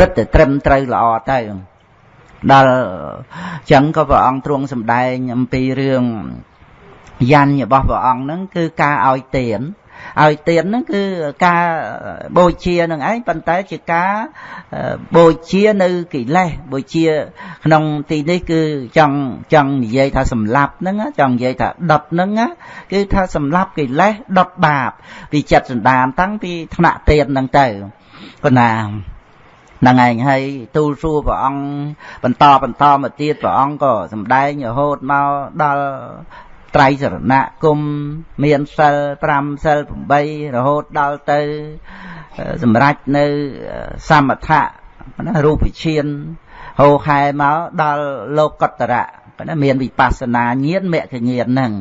A: រឹតតែត្រឹមត្រូវល្អទៅដល់ចឹងក៏ព្រះអង្គទ្រង់សម្ដែងអំពីរឿងយញ្ញរបស់ព្រះអង្គហ្នឹងគឺការឲ្យទាន ឲ្យទានហ្នឹងគឺការបូជានឹងឯងប៉ុន្តែជាការបូជានៅកិលេសបូជា ក្នុងទីនេះគឺចង់ចង់និយាយថាសម្លាប់ហ្នឹងចង់និយាយថាដុតហ្នឹងគឺថាសម្លាប់កិលេសដុតបាបពីចិត្តសន្តានតាំងពីថ្នាក់ទានហ្នឹងទៅប៉ុណ្ណាហ្នឹងឯងហើយទូលសួរព្រះអង្គបន្តបន្តមកទៀតព្រះអង្គក៏សម្ដែងរហូតមកដល់ ត្រៃសរណគមមានសិល5សិល8រហូតដល់ទៅសម្រេចនៅសមថៈណារូបឈានហោខែមកដល់លោកកតរៈណាមានវិបស្សនាញាណមគ្គញាណហ្នឹង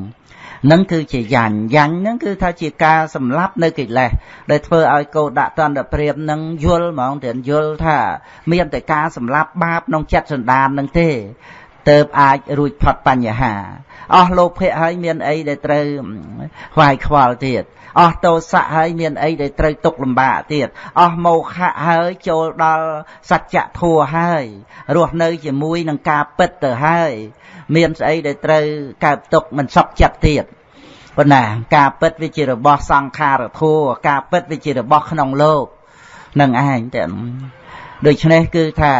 A: នឹងគឺជាយ៉ាញ់យ៉ាញ់ហ្នឹងគឺថាជាការសម្លាប់នៅកិលេសដែលធ្វើឲ្យកោដាក់តន្តព្រាមនឹងយល់ហ្មងតែយល់ថា មានតែការសម្លាប់បាបក្នុងចិត្តសន្តាននឹងទេ ទៅអាចរួចផុតបញ្ហាអស់លោភៈហើយមានអីដែលត្រូវខ្វាយខ្វល់ទៀតអស់ទោសៈហើយមានអីដែលត្រូវទុកលំបាកទៀតអស់មោហៈហើយចូលដល់សច្ចធម៌ហើយរស់នៅជាមួយនឹងការពិតទៅហើយមានស្អីដែលត្រូវកើតទុកមិនសុខចិត្តទៀតប៉ុន្តែការពិតវាជារបស់សង្ខារធัวការពិតវាជារបស់ក្នុងលោកនឹងឯងតែដូច្នេះគឺថា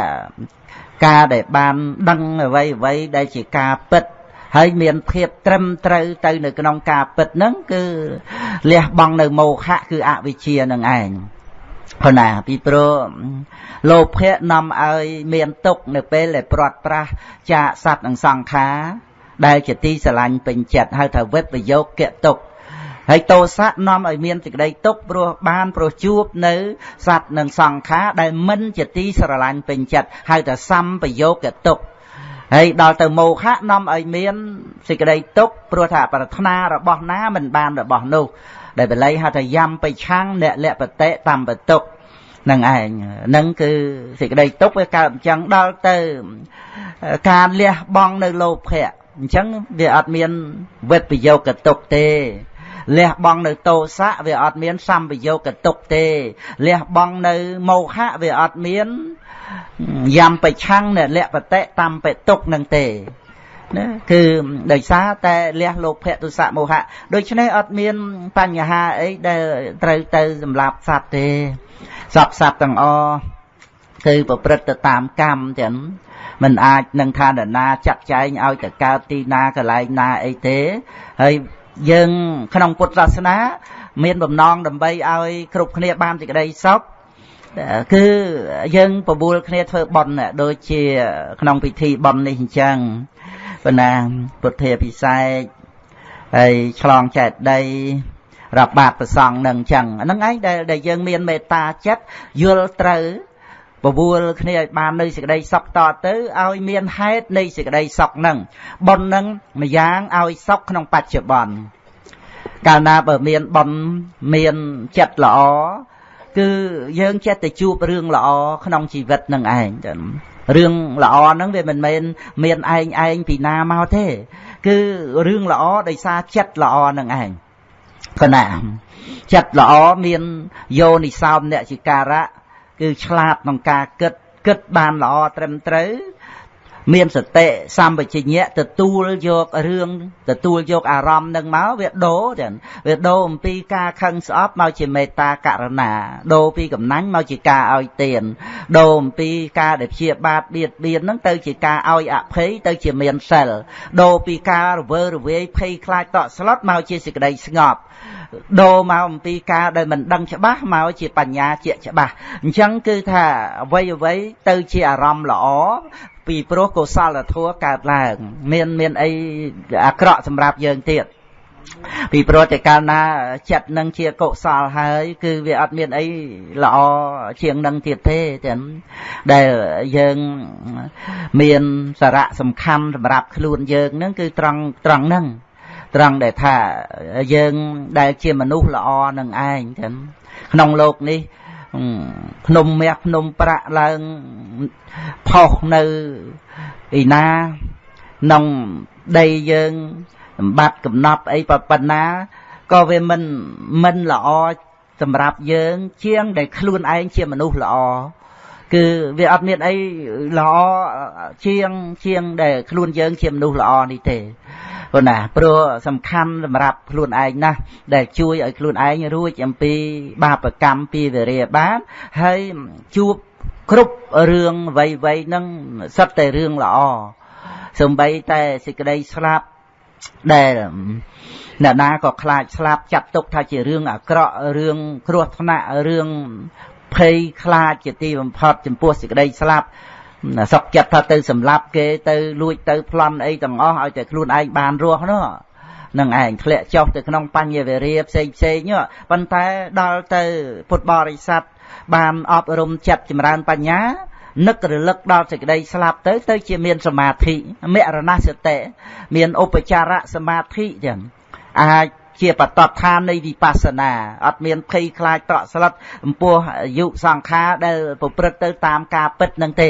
A: ការដែលបានដឹងអ្វីអ្វីដែលជាការពិតហើយមានភាពត្រឹមត្រូវទៅនៅក្នុងការពិតហ្នឹងគឺលះបង់នៅមោហៈគឺអវិជ្ជានឹងឯងព្រោះណាពីព្រោះលោភៈនាំឲ្យមានទុកនៅពេលដែលព្រាត់ប្រាសចាកសត្វនិងសង្ខារដែលជាទីស្រឡាញ់ពេញចិត្តហៅថាវិបយោគៈទុក ហើយតោសៈនាំឲ្យមានសេចក្តីទុកព្រោះបានព្រោះជួបនៅសត្វនិងសង្ខារដែលមិនជាទីស្រឡាញ់ពេញចិត្តហៅថាសម្បយោគៈទុកហើយដល់ទៅមោហៈនាំឲ្យមានសេចក្តីទុកព្រោះថាប្រាថ្នារបស់ណាមិនបានរបស់នោះដែលបល័យហៅថាយំបិឆាំងអ្នកលបតិតំបតុកនឹងឯងនឹងគឺសេចក្តីទុកវាកើតអញ្ចឹងដល់ទៅការលះបង់នៅលោភៈអញ្ចឹងវាអត់មានវិបយោគតុកទេ លះបង់នៅតោសៈវាអត់មានសម្បយោគតុកទេលះបង់នៅមោហៈវាអត់មានយ៉ាំបិឆាំងអ្នកលៈបតិតាមបិទុកនឹងទេណាគឺដោយសារតែលះលោភៈទុសៈមោហៈដូច្នេះអត់មានបញ្ហាអីដែលត្រូវទៅសម្លាប់សត្វទេសពសត្វទាំងអគឺប្រព្រឹត្តទៅតាមកម្មទាំងមិនអាចនឹងថានរណាចាត់ចែងឲ្យទៅកើតទីណាកន្លែងណាអីទេហើយ យើងក្នុងពុទ្ធសាសនា មានបំណងដើម្បីឲ្យគ្រប់គ្នាបានសេចក្តីសុខគឺយើងបបួលគ្នាធ្វើបន់ដូចជាក្នុងពិធីបន់នេះអញ្ចឹងប៉ុន្តែពុទ្ធាពិសេសហើយឆ្លងចែកដីរាប់បាតប្រសងនឹងអញ្ចឹងហ្នឹងឯងដែលដែលយើងមានមេត្តាចិត្តយល់ត្រូវ បបួលគ្នាឲ្យបាននៅសេចក្តីសុខតទៅឲ្យមានហេតុនៃសេចក្តីសុខនឹងប៉ុននឹងម្យ៉ាងឲ្យសុខក្នុងបច្ចុប្បន្នកាលណាបើមានប៉ុនមានចិត្តល្អគឺយើងចេះតែជួបរឿងល្អក្នុងជីវិតនឹងឯងរឿងល្អហ្នឹងវាមិនមែនមានឯងឯងពីណាមកទេ គឺរឿងល្អដោយសារចិត្តល្អនឹងឯងកណាចិត្តល្អមានយោនិសោមអ្នកជាការៈ គឺឆ្លាតក្នុងការគិតគិតបានល្អត្រឹមត្រូវមានសតិសម្បជញ្ញៈទទួលយករឿងទទួលយកអារម្មណ៍នឹងមកវាដូរចឹងវាដូរអំពីការខឹងស្អប់មកជាមេត្តាករណាដូរពីកំណាញ់មកជាការឲ្យទានដូរអំពីការដែលព្យាបាទបៀតបៀនហ្នឹងទៅជាការឲ្យអភ័យទៅជាមានសិលដូរពីការរវើរវាយភ័យខ្លាចតក់ស្លុតមកជាសេចក្តីស្ងប់ ដូរមកអំពីការដែលមិនដឹងច្បាស់មកជាបញ្ញាជាច្បាស់អញ្ចឹងគឺថាអ្វីអ្វីទៅជាអារម្មណ៍ល្អពីព្រោះកុសលធម៌កើតឡើង មានមានអីអាក្រក់សម្រាប់យើងទៀតពីព្រោះតែកាលណាចិត្តនឹងជាកុសលហើយ គឺវាអត់មានអីល្អជាងនឹងទៀតទេទាំងដែលយើងមានសារៈសំខាន់សម្រាប់ខ្លួនយើងនឹងគឺត្រង់ត្រង់ហ្នឹង ត្រង់ដែលថាយើងដែលជាមនុស្សល្អនឹងឯងចឹងក្នុងโลกនេះភ្នំមាសភ្នំប្រាក់ឡើងផុសនៅឯណាក្នុងដីយើងសម្បត្តិកំណប់អីប៉ុណ្ណាក៏វាមិនមិនល្អសម្រាប់យើង ជាងដែលខ្លួនឯងជាមនុស្សល្អគឺវាអត់មានអីល្អជាងជាងដែលខ្លួនយើងជាមនុស្សល្អនេះទេ ព្រោះណាព្រោះសំខាន់សម្រាប់ខ្លួនឯងណាស់ដែលជួយឲ្យខ្លួនឯងរួចអំពីបាបកម្មពីវិរិយបានហើយជួបគ្រប់រឿងវ័យវ័យនឹងសិតតែរឿងល្អសំបីតែសេចក្តីស្លាប់ដែលអ្នកណាក៏ខ្លាចស្លាប់ចាត់ទុកថាជារឿងអាក្រក់រឿងគ្រោះថ្នាក់រឿងភ័យខ្លាចជាទីបំផុតចំពោះសេចក្តីស្លាប់ សុកចិត្តថាទៅសម្លាប់គេទៅលួចទៅប្លន់អីទាំងអស់ឲ្យតែខ្លួនឯងបានរស់នោះនឹងឯងធ្លាក់ចុះទៅក្នុងបញ្ញវេរាផ្សេងផ្សេងប៉ុន្តែដល់ទៅពុទ្ធបរិស័ទបានអប់រំចិត្តចម្រើនបញ្ញានឹករលឹកដល់សេចក្តីស្លាប់ទៅទៅជាមានសមាធិមរណសតិមានឧបចារៈសមាធិចឹងអាច ជាបតតឋាននៃវិបស្សនាអត់មានភ័យខ្លាចតក់ស្លុតអំពោះអាយុសង្ខារដែលប្រព្រឹត្តទៅតាមការពិតនឹងទេ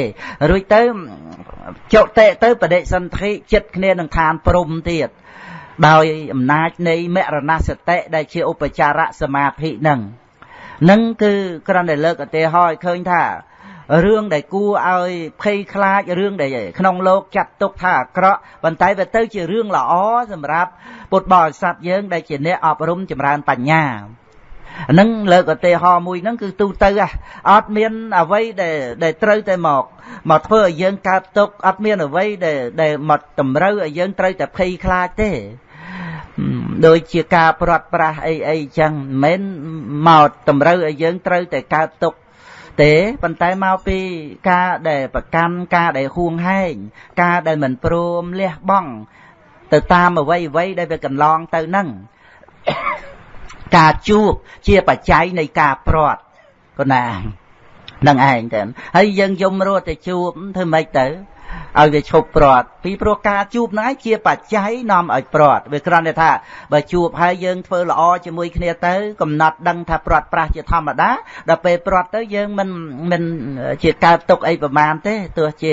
A: រួចទៅចុតិទៅបដិសន្ធិចិត្តគ្នានឹងឋានព្រំទៀតដោយអំណាចនៃមរណសតិដែលជាឧបចារសមាធិនឹងនឹងគឺគ្រាន់តែលើកឧទាហរណ៍ឲ្យឃើញថារឿងដែលគួរឲ្យភ័យខ្លាចរឿងដែលក្នុងលោកចាត់ទុកថាអាក្រក់ប៉ុន្តែវាទៅជារឿងល្អសម្រាប់ ពុទ្ធបរិស័ទយើងដែលជាអ្នកអប់រំចម្រើនបញ្ញាហ្នឹងលើកឧទាហរណ៍មួយហ្នឹងគឺទូទៅអត់មានអ្វីដែលដែលត្រូវតែមកមកធ្វើឲ្យយើងកើតទុកអត់មានអ្វីដែលដែលមកតម្រូវឲ្យយើងត្រូវតែភ័យខ្លាចទេដូចជាការព្រាត់ប្រាសអីអីចឹងមិនមែនមកតម្រូវឲ្យយើងត្រូវតែកើតទុកទេប៉ុន្តែមកពីការដែលប្រកាន់ការដែលហួងហែងការដែលមិនព្រមលះបង់ ទៅតាមអ្វីអ្វីដែលវាកន្លងទៅនឹងការជួបជាបច្ច័យនៃការព្រាត់កណានឹងឯងទៅហើយយើងយំរត់ទៅជួបធ្វើម៉េចទៅ ឲ្យវាឈប់ព្រាត់ពីព្រោះការជួបហ្នឹងជាបច្ច័យនាំឲ្យព្រាត់វាគ្រាន់តែថាបើជួបហើយយើងធ្វើល្អជាមួយគ្នាទៅ កំណត់ដឹងថាព្រាត់ប្រាស់ជាធម្មតាដល់ពេលព្រាត់ទៅយើងមិនមិនជាកើតទុកអីប្រមាណទេទោះជា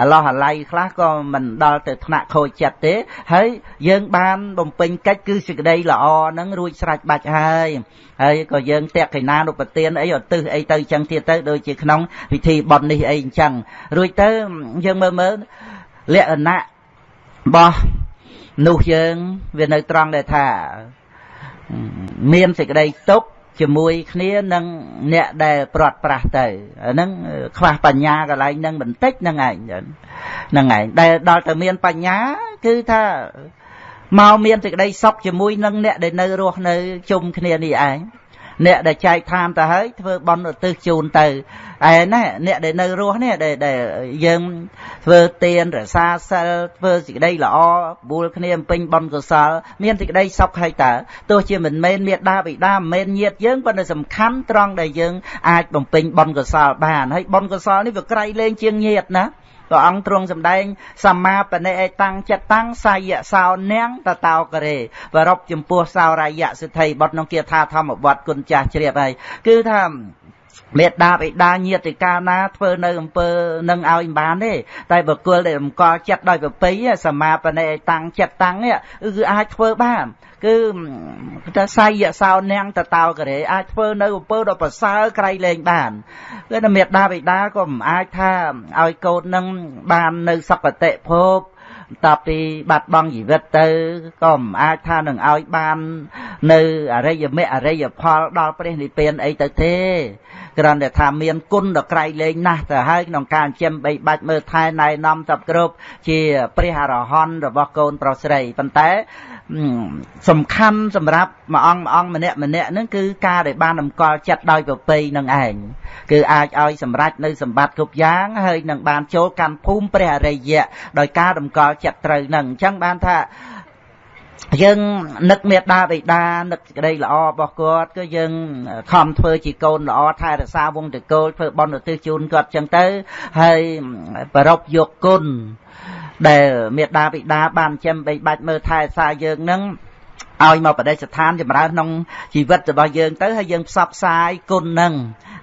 A: អឡោះអាល័យខ្លះក៏មិនដល់ទៅថ្នាក់ខូចចិត្តទេ ហើយយើងបានបំពេញកិច្ចគឺសេចក្តីល្អហ្នឹងរួចស្រេចបាច់ហើយហើយក៏យើងតេកិណានុបទានអីឧទ្ទិសអីទៅចឹងទៀតទៅដូចជាក្នុងពិធីបន់នេះអីអញ្ចឹងរួចទៅយើងមើលមើលលក្ខណៈរបស់នោះយើងវានៅត្រង់ដែលថា មានសេចក្តីទុកជាមួយគ្នានឹងអ្នកដែលព្រាត់ប្រាស់ទៅហ្នឹងខ្វះបញ្ញាកន្លែងហ្នឹងបន្តិចហ្នឹងឯងហ្នឹងឯងដែលដល់ទៅមានបញ្ញាគឺថាមកមានសេចក្តីសុខជាមួយនឹងអ្នកដែលនៅរស់នៅជុំគ្នានេះឯង អ្នកដែលចែកឋានទៅហើយធ្វើបន់ឧទ្ទិសជូនទៅឯណាអ្នកដែលនៅរស់នេះដែលដែលយើងធ្វើទានរសាសិលធ្វើសេចក្តីល្អបួលគ្នាពេញបន់កុសល មានសេចក្តីសុខហើយតើទោះជាមិនមែនមេដាបិតាមិនមែនញាតយើងប៉ុន្តែសំខាន់ត្រង់ដែលយើងអាចបំពេញបន់កុសលបានហើយបន់កុសលនេះវាក្រៃលែងជាងញាតណា ព្រះអង្គទ្រង់សម្ដែងសម្មាបនិអេតាំងចិត្តតាំងសាយៈសោនាងតតោករេបរពចំពោះសោរាយៈសិទ្ធិបុត្រក្នុងគាថាធម្មវត្តគុណចាស់ជ្រាបហើយគឺថា មេដាបិតាញាតិកាណាធ្វើនៅអំពើនឹងឲ្យមិនបានទេតែបុគ្គលដែលរំកល់ចិត្តដោយប្រពៃសមាបនិតាំងចិត្តតាំងនេះគឺអាចធ្វើបានគឺតែសាយសោនាងតតោករេអាចធ្វើនៅអំពើដ៏ប្រសើរក្រៃលែងបានគឺតែមេដាបិតាក៏មិនអាចថាឲ្យកូននឹងបាននៅសុគតិភពតពីបាត់បង់ជីវិតទៅក៏មិនអាចថានឹងឲ្យបាន នៅអរិយមគ្គអរិយផលដល់ព្រះនិព្វានអីទៅទេ គ្រាន់តែថាមានគុណដ៏ក្រៃលែងណាស់ទៅហើយក្នុងការចិញ្ចឹមបីបាច់មើលថែណែនាំសពគ្រប់ជាព្រះអរហន្តរបស់កូនប្រុសស្រីប៉ុន្តែសំខាន់សម្រាប់មួយអង្គមួយអង្គម្នាក់ម្នាក់ហ្នឹងគឺការដែលបានតម្កល់ចិត្តដោយប្រពៃនឹងឯងគឺអាចឲ្យសម្រេចនៅសម្បត្តិគ្រប់យ៉ាងហើយនឹងបានចូលកាន់ភូមិព្រះអរិយៈដោយការតម្កល់ចិត្តត្រូវនឹងអញ្ចឹងបានថា យើងនឹកមេត្តាបិតានឹកសេចក្តីល្អរបស់គាត់គឺយើងខំធ្វើជាកូនល្អថែរក្សាវងតកូលធ្វើបុណ្យឧទ្ទិសជូនគាត់ចឹងទៅ ហើយប្រពយកគុណដែលមេត្តាបិតាបានចិញ្ចឹមបីបាច់មើលថែរក្សាយើងនឹងឲ្យមកបដិស្ថានចម្រើនក្នុងជីវិតរបស់យើងទៅហើយយើងផ្សព្វផ្សាយគុណនឹង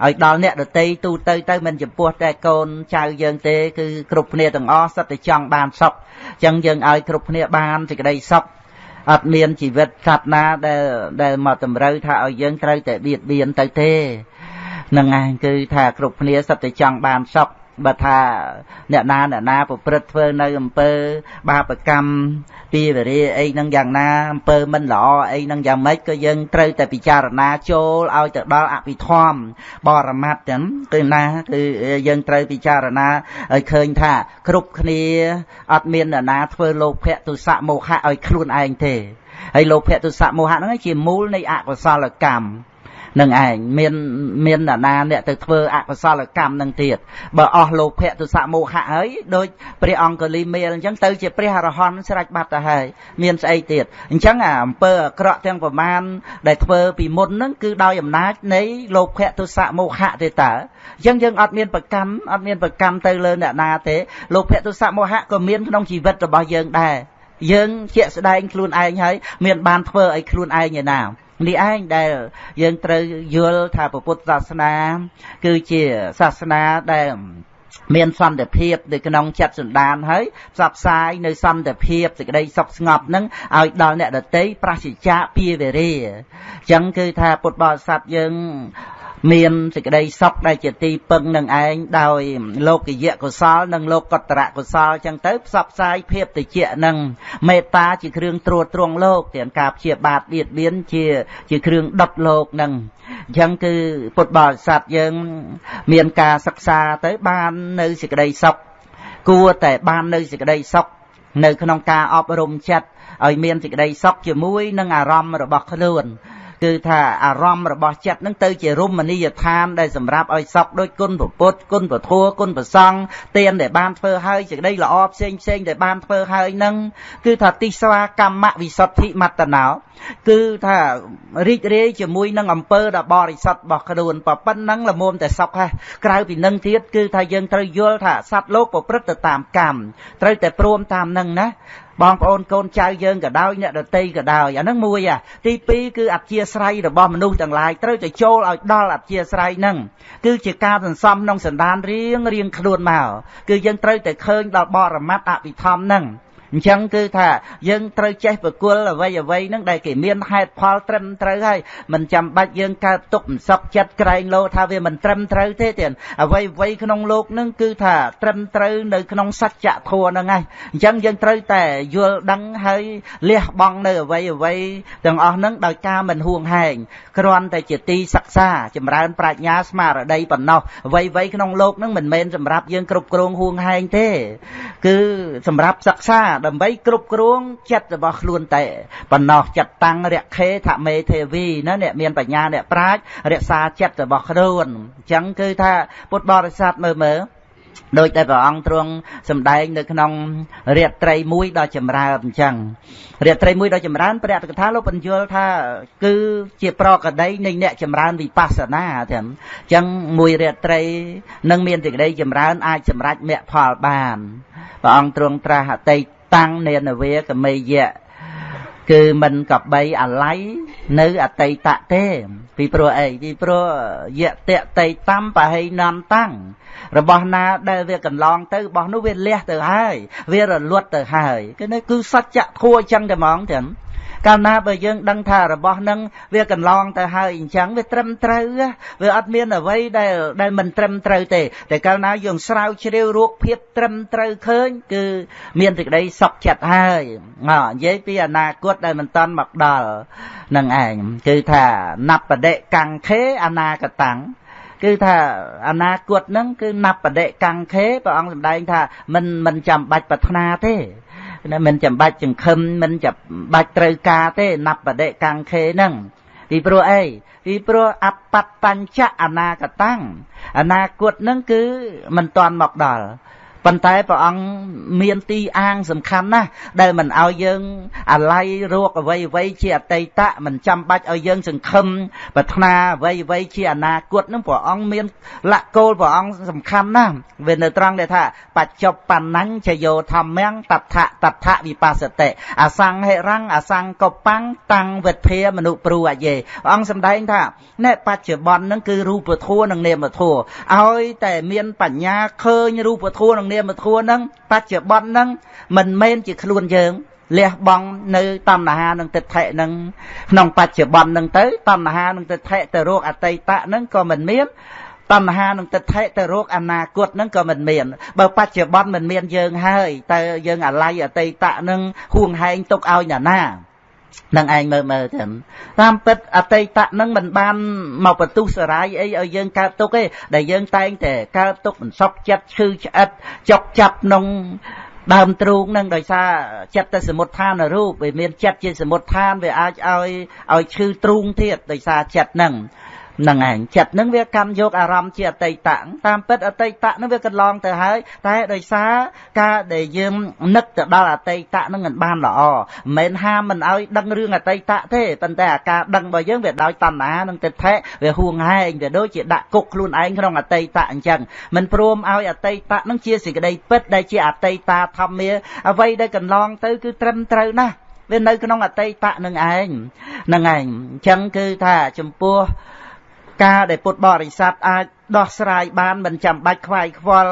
A: ឲ្យដល់អ្នកដតីទូទៅទៅមិនចំពោះតែកូនចៅយើងទេគឺគ្រប់គ្នាទាំងអស់សិតតែចង់បានសុខអញ្ចឹងយើងឲ្យគ្រប់គ្នាបានសេចក្តីសុខ អត់មានជីវិតសត្វណាដែលដែលមកតម្រូវថាឲ្យយើងត្រូវតែបៀតបៀនទៅទេនឹងឯងគឺថាគ្រប់គ្នាសិតតែចង់បានសុខ បើថាអ្នកណាអ្នកណាប្រព្រឹត្តធ្វើនៅអំពើ បាបកម្មពីវរាអីហ្នឹងយ៉ាងណាអំពើមិនល្អអីហ្នឹងយ៉ាងម៉េចក៏យើងត្រូវតែពិចារណាចូលឲ្យទៅដល់អភិធម្មបរមត្តហ្នឹងគឺណាគឺយើងត្រូវពិចារណាឲ្យឃើញថាគ្រប់គ្នាអត់មានអ្នកណាធ្វើលោភៈទុសៈមោហៈឲ្យខ្លួនឯងទេហើយលោភៈទុសៈមោហៈហ្នឹងជាមូលនៃអកុសលកម្ម នឹងឯងមានមានណានាអ្នកទៅធ្វើអកុសលកម្មនឹងទៀតបើអស់លោភៈទុសៈមោហៈហើយដូចព្រះអង្គលីមេលអញ្ចឹងទៅជាព្រះអរហន្តស្រេចបាត់ទៅហើយមានស្អីទៀតអញ្ចឹងអាអំពើអាក្រក់ទាំងប្រមាណដែលធ្វើពីមុនហ្នឹងគឺដោយអំណាចនៃលោភៈទុសៈមោហៈទេតើអញ្ចឹងយើងអត់មានប្រកម្មអត់មានប្រកម្មទៅលើអ្នកណាទេលោភៈទុសៈមោហៈក៏មានក្នុងជីវិតរបស់យើងដែរយើងជាក់ស្ដែងខ្លួនឯងហើយមានបានធ្វើឲ្យខ្លួនឯងឯណា នេះឯងដែលយើងត្រូវយល់ថាពុទ្ធសាសនា គឺជាសាសនាដែលមានសន្តិភាពនៅក្នុងចិត្តសន្តានហើយផ្សព្វផ្សាយនៅសន្តិភាពសេចក្តីសុខស្ងប់នឹងឲ្យដល់អ្នកដតីប្រសិជ្ជៈពីវេរាអញ្ចឹងគឺថាពុទ្ធបរិស័ទយើង មានសេចក្តីសុខដែលជាទីពឹងនឹងឯងដោយលោកយៈកុសល និងលោកកតរៈកុសលចឹងទៅផ្សព្វផ្សាយភាពតិចនឹងមេត្តាជាគ្រឿងត្រួតត្រងលោកទាំងការព្យាបាទបៀតបៀនជាជាគ្រឿងដុតលោកនឹងអញ្ចឹងគឺពុទ្ធបរិស័ទយើង មានការសិក្សាទៅបាននៅសេចក្តីសុខគួរតែបាននៅសេចក្តីសុខនៅក្នុងការអប់រំចិត្តឲ្យមានសេចក្តីសុខជាមួយនឹងអារម្មណ៍របស់ខ្លួន គឺថាអារម្មណ៍របស់ចិត្តនឹងទៅជារមណីយដ្ឋានដែលសម្រាប់ឲ្យសក់ដូចគុណពុទ្ធគុណពធัวគុណប្រសង់ទានដែលបានធ្វើហើយសេចក្តីល្អផ្សេងផ្សេងដែលបានធ្វើហើយនឹងគឺថាទិស្វាកម្មវិសុទ្ធិមត្តណោគឺថារីករាយជាមួយនឹងអំពើដ៏បរិសុទ្ធរបស់ខ្លួនប៉ុណ្ណឹងល្មមតែសុខហើយក្រៅពីនឹងទៀតគឺថាយើងត្រូវយល់ថាសត្វលោកប្រព្រឹត្តទៅតាមកម្មត្រូវតែព្រមតាមនឹងណា បងប្អូនកូនចៅយើងក៏ដោយអ្នកដតីក៏ដោយអាហ្នឹងមួយអាទី2គឺអធិស្រ័យរបស់មនុស្សទាំងឡាយត្រូវតែចូលឲ្យដល់អធិស្រ័យហ្នឹងគឺជាការសន្សំក្នុងសន្តានរៀងរៀងខ្លួនមកគឺយើងត្រូវតែឃើញដល់បរមត្តអភិធម្មហ្នឹង អញ្ចឹងគឺថាយើងត្រូវចេះប្រគល់អ្វីអ្វីហ្នឹងដែលគេមានហេតុផលត្រឹមត្រូវហើយមិនចាំបាច់យើងកើតទុកមិនសក់ចិត្តក្រែងលោថាវាមិនត្រឹមត្រូវទេទៀតអ្វីអ្វីក្នុងលោកហ្នឹងគឺថាត្រឹមត្រូវនៅក្នុងសច្ចធម៌ហ្នឹងហើយអញ្ចឹងយើងត្រូវតែយល់ដឹងហើយលះបង់នៅអ្វីអ្វីទាំងអស់ហ្នឹងដោយការមិនហួងហែងគ្រាន់តែជាទីសិក្សាចម្រើនប្រាជ្ញាស្មារតីប៉ុណ្ណោះអ្វីអ្វីក្នុងលោកហ្នឹងមិនមែនសម្រាប់យើងគ្រប់គ្រងហួងហែងទេ គឺសម្រាប់សិក្សាដើម្បីគ្រប់គ្រងចិត្តរបស់ខ្លួនតែប៉ុណ្ណោះចិត្តតាំងរខេថមេទេវីណាអ្នកមានបញ្ញាអ្នកប្រាជ្ញរក្សាចិត្តរបស់ខ្លួនអញ្ចឹងគឺថាពុទ្ធបរិស័ទមើលមើលដោយតែព្រះអង្គទ្រង់សម្ដែងនៅក្នុងរាត្រីមួយដ៏ចម្រើនអញ្ចឹងរាត្រីមួយដ៏ចម្រើនព្រះអត្តកថាលោកបញ្យល់ថាគឺជាប្រកដីនៃអ្នកចម្រើនវិបស្សនាទាំងអញ្ចឹងមួយរាត្រីនឹងមានសេចក្តីចម្រើនអាចសម្រេចមគ្គផលបានព្រះអង្គទ្រង់ត្រាស់អតីត តាំងនេនវាកមេយៈគឺមិនកបីអាល័យនៅអតីតទេ ពីព្រោះអីពីព្រោះយៈតតៃតំបហិណនតាំងរបស់ណាដែលវាកន្លងទៅរបស់នោះវាលះទៅហើយ វារលត់ទៅហើយគឺនេះគឺសច្ចធัวចឹងតែហ្មងទាំង កាលណាបើយើងដឹងថារបស់នឹងវាកន្លងទៅហើយអញ្ចឹងវាត្រឹមត្រូវវាអត់មានអ្វីដែលដែលមិនត្រឹមត្រូវទេតែកាលណាយើងស្រាវជ្រាវរូបភាពត្រឹមត្រូវឃើញគឺមានសេចក្តីសុខចិត្តហើយមកនិយាយពីអនាគតដែលមិនតាន់មកដល់នឹងឯងគឺថាណបដិកង្ខេអនាគតាំងគឺថាអនាគតហ្នឹងគឺណបដិកង្ខេព្រះអង្គសម្ដែងថាមិនមិនចាំបាច់ប្រាថ្នាទេណា មិនចាំបាច់ចង្ខឹមមិនចាំបាច់ត្រូវការទេណបដិកង្ខេហ្នឹងពីព្រោះអីពីព្រោះអបតញ្ចអនាគតាំងអនាគតហ្នឹងគឺមិនតាន់មកដល់ ប៉ុន្តែព្រះអង្គមានទីអាងសំខាន់ណាស់ដែលមិនឲ្យយើងអាល័យរោគអ្វីអ្វីជាអតីតមិនចាំបាច់ឲ្យយើងសង្ឃឹមប្រាថ្នាអ្វីអ្វីជាអនាគតនឹងព្រះអង្គមានលក្ខគោលព្រះអង្គសំខាន់ណាស់វានៅត្រង់ដែលថាបច្ចុប្បន្នញ្ញយោធម្មំតថតថវិបស្សតិអសង្ហិរੰអសង្កបាំងតាំងវិធាមនុព្រួអយេព្រះអង្គសម្ដែងថាណែបច្ចុប្បន្ននឹងគឺរូបធម៌និងនាមធម៌ឲ្យតែមានបញ្ញាឃើញរូបធម៌និងនាមធัวហ្នឹងបច្ចុប្បន្នហ្នឹងមិនមែនជាខ្លួនយើងលះបង់នៅតណ្ហានិងទិដ្ឋិនឹងក្នុងបច្ចុប្បន្ននឹងទៅតណ្ហានិងទិដ្ឋិទៅរកអតីតនឹងក៏មិនមានតណ្ហានិងទិដ្ឋិទៅរកអនាគតនឹងក៏មិនមានបើបច្ចុប្បន្នមិនមានយើងហើយតើយើងអាល័យអតីតនឹងហួងហែងទុកឲ្យណាណា នឹងឯងមើលមើលទៅតាមពិតអតីតនឹងមិនបានមកបន្ទុះសរាយអីឲ្យយើងកើតទុកទេដែលយើងតែងតែកើតទុកមិនសពចិត្តឈឺឆ្អិតចុកចាប់ក្នុងដើមទ្រូងនឹងដោយសារចិត្តទៅសមុទ្ឋានរូបវាមានចិត្តជាសមុទ្ឋានវាអាចឲ្យឲ្យឈឺទ្រូងទៀតដោយសារចិត្តនឹងហ្នឹងឯងចិត្តហ្នឹងវាកាន់យកអារម្មណ៍ជាអតីតតាមពិតអតីតហ្នឹងវាកន្លងទៅហើយតែដោយសារការដែលយើងនឹកទៅដល់អតីតហ្នឹងមិនបានល្អមិនមែនហាមមិនឲ្យដឹងរឿងអតីតទេប៉ុន្តែអាការដឹងរបស់យើងវាដោយតណ្ហានិងទិដ្ឋិវាហួងហែងវាដូចជាដាក់គុកខ្លួនឯងក្នុងអតីតអញ្ចឹងមិនព្រមឲ្យអតីតហ្នឹងជាសេចក្តីពិតដែលជាអតីតធម្មាអ្វីដែលកន្លងទៅគឺត្រឹមត្រូវណាស់វានៅក្នុងអតីតនឹងឯងនឹងឯងអញ្ចឹងគឺថាចំពោះ ការដែលពុទ្ធបរិស័ទអាចដោះស្រាយបានមិនចាំបាច់ខ្វាយខ្វល់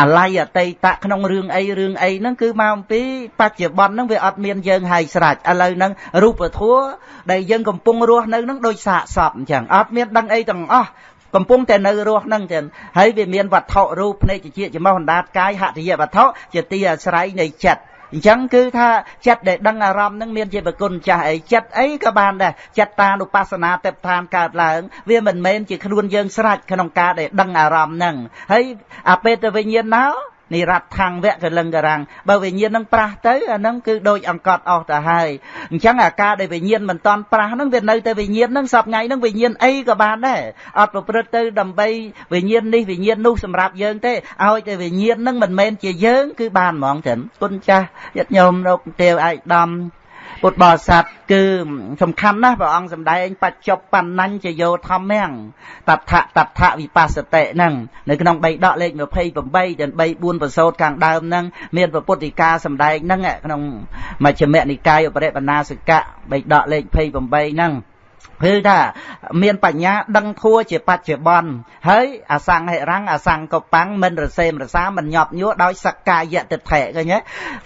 A: អាល័យអតីតក្នុងរឿងអីរឿងអីហ្នឹងគឺមកអំពីបច្ចុប្បន្នហ្នឹងវាអត់មានយើងហើយស្រេចឥឡូវហ្នឹងរូបធัวដែលយើងកំពុងរស់នៅហ្នឹងដូចសាកសពអញ្ចឹងអត់មានដឹងអីទាំងអស់កំពុងតែនៅរស់ហ្នឹងចឹងហើយវាមានវត្ថុរូបភ្នែកជាជាមកអណ្ដាតកាយហតិយវត្ថុជាទីអាស្រ័យនៃចិត្ត អញ្ចឹងគឺថាចិត្តដែលដឹងអារម្មណ៍នឹងមានជាប្រគុណចាស់អីចិត្តអីក៏បានដែរចិត្តតានុបស្សនាទេពឋានកើតឡើង វាមិនមែនជាខ្លួនយើងស្រេចក្នុងការដែលដឹងអារម្មណ៍ហ្នឹងហើយអាពេលទៅវិញ្ញាណណោ និរដ្ឋាំងវៈកលឹងករាំងបើវិញ្ញាណនឹងប្រះទៅអានឹងគឺដូចអង្កត់អស់ទៅហើយអញ្ចឹងអាការដែលវិញ្ញាណមិនតន់ប្រះនឹងវានៅតែវិញ្ញាណនឹងសពថ្ងៃនឹងវិញ្ញាណអីក៏បានដែរអត់ប្រព្រឹត្តទៅដើម្បីវិញ្ញាណនេះវិញ្ញាណនោះសម្រាប់យើងទេឲ្យតែវិញ្ញាណនឹងមិនមែនជាយើងគឺបានហ្មងចឹងគុណចាស់យត្តញោមលោកទេវឯកឧត្តម ពុទ្ធបរិស័ទគឺសំខាន់ណាស់ព្រះអង្គសម្ដែងបច្ចុប្បន្នញ្ញយោធម្មំតថតថវិបស្សតិហ្នឹងនៅក្នុងបៃដកលេខ28ទាំង3 4ប្រសូតខាងដើមហ្នឹងមានពុទ្ធិកាសម្ដែងហ្នឹងក្នុងមជ្ឈិមនិកាយឧបរិបណាសកៈបៃដកលេខ28ហ្នឹង គឺថាមានបញ្ញាដឹងធัวជាបច្ចុប្បន្នហើយអសង្ហិរੰអសង្កបាំងមិនរសេមរសាមិនញាប់ញួរដោយសក្កាយតិដ្ឋិឃើញទេ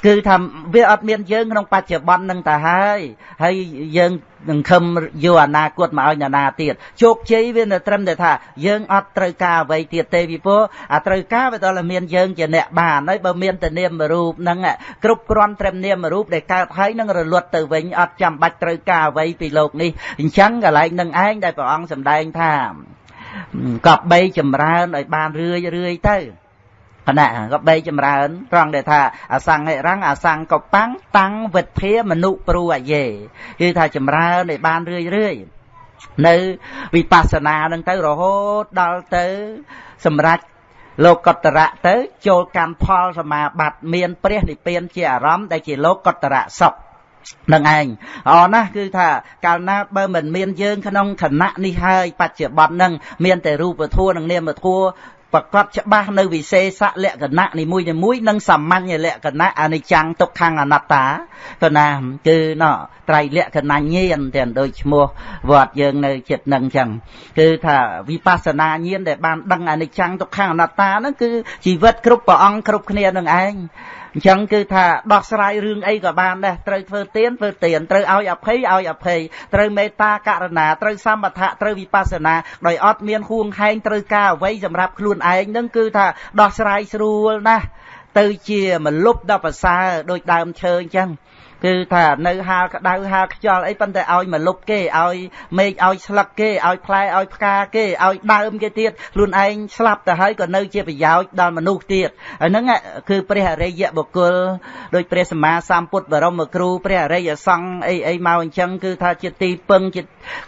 A: គឺថាវាអត់មានយើងក្នុងបច្ចុប្បន្ននឹងទៅហើយហើយយើង នឹងខឹមយកអនាគតមកឲ្យនរណាទៀតជោគជ័យវានៅត្រឹមតែថាយើងអត់ត្រូវការអ្វីទៀតទេពីព្រោះអាត្រូវការវាដល់តែមានយើងជាអ្នកបានហើយបើមានតែនាមរូបហ្នឹងគ្រប់គ្រាន់ត្រឹមនាមរូបដែលកើតហើយនឹងរលត់ទៅវិញអត់ចាំបាច់ត្រូវការអ្វីពីលោកនេះអញ្ចឹងកន្លែងនឹងឯងដែលព្រះអង្គសម្ដែងថាកប់បីចម្រើនឲ្យបានរឿយរឿយទៅ គណៈក៏បីចម្រើនត្រង់ដែលថាអសង្ហិរੰអសង្កបាំងតាំងវិធាមនុព្រួអយេគឺថាចម្រើនឲ្យបានរឿយរឿយនៅវិបស្សនានឹងទៅរហូតដល់ទៅសម្រាប់លោកកតរៈទៅ ចូលកម្មផលសមាបត្តិមានព្រះនិព្វានជាអារម្មណ៍ដែលជាលោកកតរៈសុខនឹងឯងអរណាស់គឺថាកាលណាបើមិនមានយើងក្នុងខណៈនេះហើយបច្ចុប្បន្ននឹងមានតែរូបធម៌និងនាមធម៌ ប្រកបច្បាស់នៅវិសេសលក្ខណៈនីមួយៗនិងសាមញ្ញលក្ខណៈអនិច្ចំទុក្ខំអនត្តាក៏ណាគឺណោត្រៃលក្ខណៈញាណទាំងដូចឈ្មោះវត្តយើងនៅចិត្តនឹងចឹងគឺថាវិបស្សនាញាណដែលបានដឹងអនិច្ចំទុក្ខំអនត្តាហ្នឹងគឺជីវិតគ្រប់ព្រះអង្គគ្រប់គ្នានឹងឯង អញ្ចឹងគឺថាដោះស្រាយរឿងអីក៏បានដែរត្រូវធ្វើទានធ្វើទានត្រូវឲ្យអភ័យឲ្យអភ័យត្រូវមេត្តាករណាត្រូវសម្បថៈត្រូវវិបស្សនាដោយអត់មានហួងហែងត្រូវការអ្វីសម្រាប់ខ្លួនឯងនឹងគឺថាដោះស្រាយស្រួលណាស់ទៅជាមលុបដល់ប្រសើរដោយដើមឈើអញ្ចឹង គឺថានៅហាលក្តៅហាលខ្យល់អីប៉ុន្តែឲ្យមកលុបគេឲ្យមេឃឲ្យស្លឹកគេឲ្យផ្លែឲ្យផ្កាគេឲ្យដើមគេទៀតខ្លួនឯងស្លាប់ទៅហើយក៏នៅជាប្រយោជន៍ដល់មនុស្សទៀតហ្នឹងគឺព្រះអរិយបុគ្គលដោយព្រះសម្មាសម្ពុទ្ធបរមគ្រូព្រះអរិយសង្ឃអីអីមកអញ្ចឹងគឺថាជាទីពឹងជា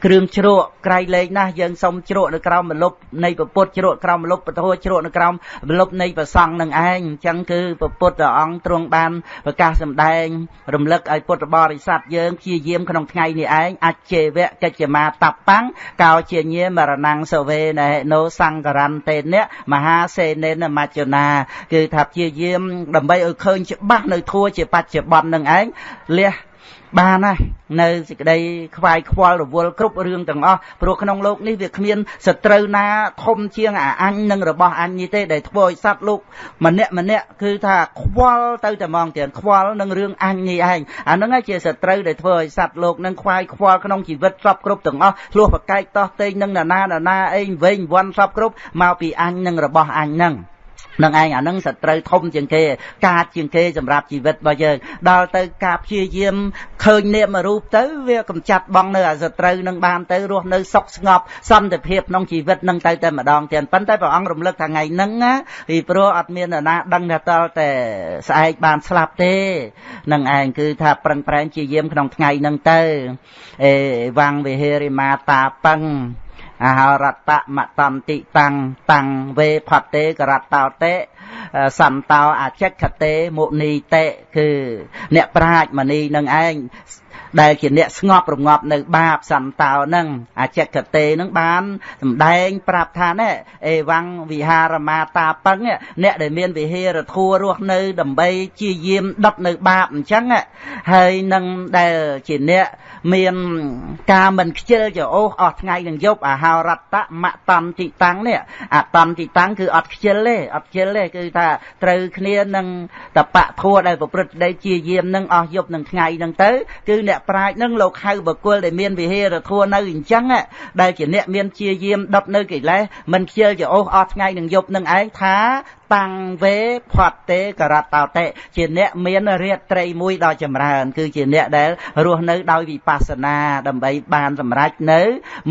A: គ្រឿងជ្រក់ក្រៃលែងណាស់យើងសុំជ្រក់នៅក្រោមមលុបនៃពុទ្ធជ្រក់ក្រោមមលុបពធជ្រក់នៅក្រោមមលុបនៃប្រសង្ឃនឹងឯងអញ្ចឹងគឺពុទ្ធអង្គទ្រង់បានប្រកាសសម្ដែងរំលឹកឲ្យពុទ្ធបរិស័ទយើងព្យាយាមក្នុងថ្ងៃនេះឯងអច្ចេវៈកិច្ចមាតបាំងកោជាញាមរណងសវេណហេណូសង្ករន្តេនៈមហាសេនេនមច្ចនាគឺថាព្យាយាមដើម្បីឲ្យឃើញច្បាស់នៅធัวជាបច្ចុប្បន្ននឹងឯងលះ បានណានៅសេចក្តីខ្វាយខ្វល់រវល់គ្រប់រឿងទាំងអស់ព្រោះក្នុងលោកនេះវាគ្មានសត្រូវណាធំជាងអាអញនិងរបស់អញនេះទេដែលធ្វើឲ្យសត្វលោកម្នាក់ម្នាក់គឺថាខ្វល់ទៅតែមកទៀតខ្វល់នឹងរឿងអញនេះឯងអាហ្នឹងឯងជាសត្រូវដែលធ្វើឲ្យសត្វលោកនឹងខ្វាយខ្វល់ក្នុងជីវិតស្របគ្រប់ទាំងអស់ឆ្លោះប្រកែកតោះតេងនឹងណានាណាអីវិញវាន់ស្របគ្រប់មកពីអញនិងរបស់អញហ្នឹង នឹងឯងអានឹងសត្រូវធំជាងគេ កាចជាងគេសម្រាប់ជីវិតរបស់យើងដល់ទៅការព្យាយាមឃើញនាមរូបទៅវាកំចាត់បងនៅអាសត្រូវនឹងបានទៅរស់នៅសុខស្ងប់សន្តិភាពក្នុងជីវិតនឹងទៅតែម្ដងទៀតប៉ុន្តែព្រះអង្គរំលឹកថាថ្ងៃហ្នឹងណាពីព្រោះអត់មាននរណាដឹងថាតល់តែស្អែកបានស្លាប់ទេនឹងឯងគឺថាប្រឹងប្រែងព្យាយាមក្នុងថ្ងៃហ្នឹងទៅអេវាំងវិហេរិមាតាបឹង អហរតមតន្តិតាំងតាំងវេផតេករតោតេសន្តោអចិក្ខតេមុនីតេគឺអ្នកប្រាជ្ញមនីនឹងឯងដែលជាអ្នកស្ងប់រងាប់នៅបាបសន្តោនឹងអចិកតេនឹងបានសម្ដែងប្រាប់ថាណែអេវ៉ាំងវិហារមាតាពឹងអ្នកដែលមានវិហារធัวរស់នៅដើម្បីជាយាមដុតនៅបាបអញ្ចឹងហើយនឹងដែលជាអ្នក មានការមិនខ្ជិលចោសអស់ថ្ងៃនឹងយប់អាហោរតមតន្តិតាំងនេះអតន្តិតាំងគឺអត់ខ្ជិលទេអត់ខ្ជិលទេគឺថាត្រូវគ្នានឹងតបៈធัวដែលប្រព្រឹត្តដីជាយាមនឹងអស់យប់នឹងថ្ងៃនឹងទៅគឺអ្នកប្រាជ្ញនឹងលោកហៅបុគ្គលដែលមានវិហារធัวនៅអញ្ចឹងដែលជាអ្នកមានជាយាមដុតនៅកិលេសមិនខ្ជិលចោសអស់ថ្ងៃនឹងយប់នឹងឯងថាតាំងវេផតទេករតោតេជាអ្នកមានរាត្រីមួយដ៏ចម្រើន គឺជាអ្នកដែលរស់នៅដោយវិបស្សនាដើម្បីបានសម្រេចនៅ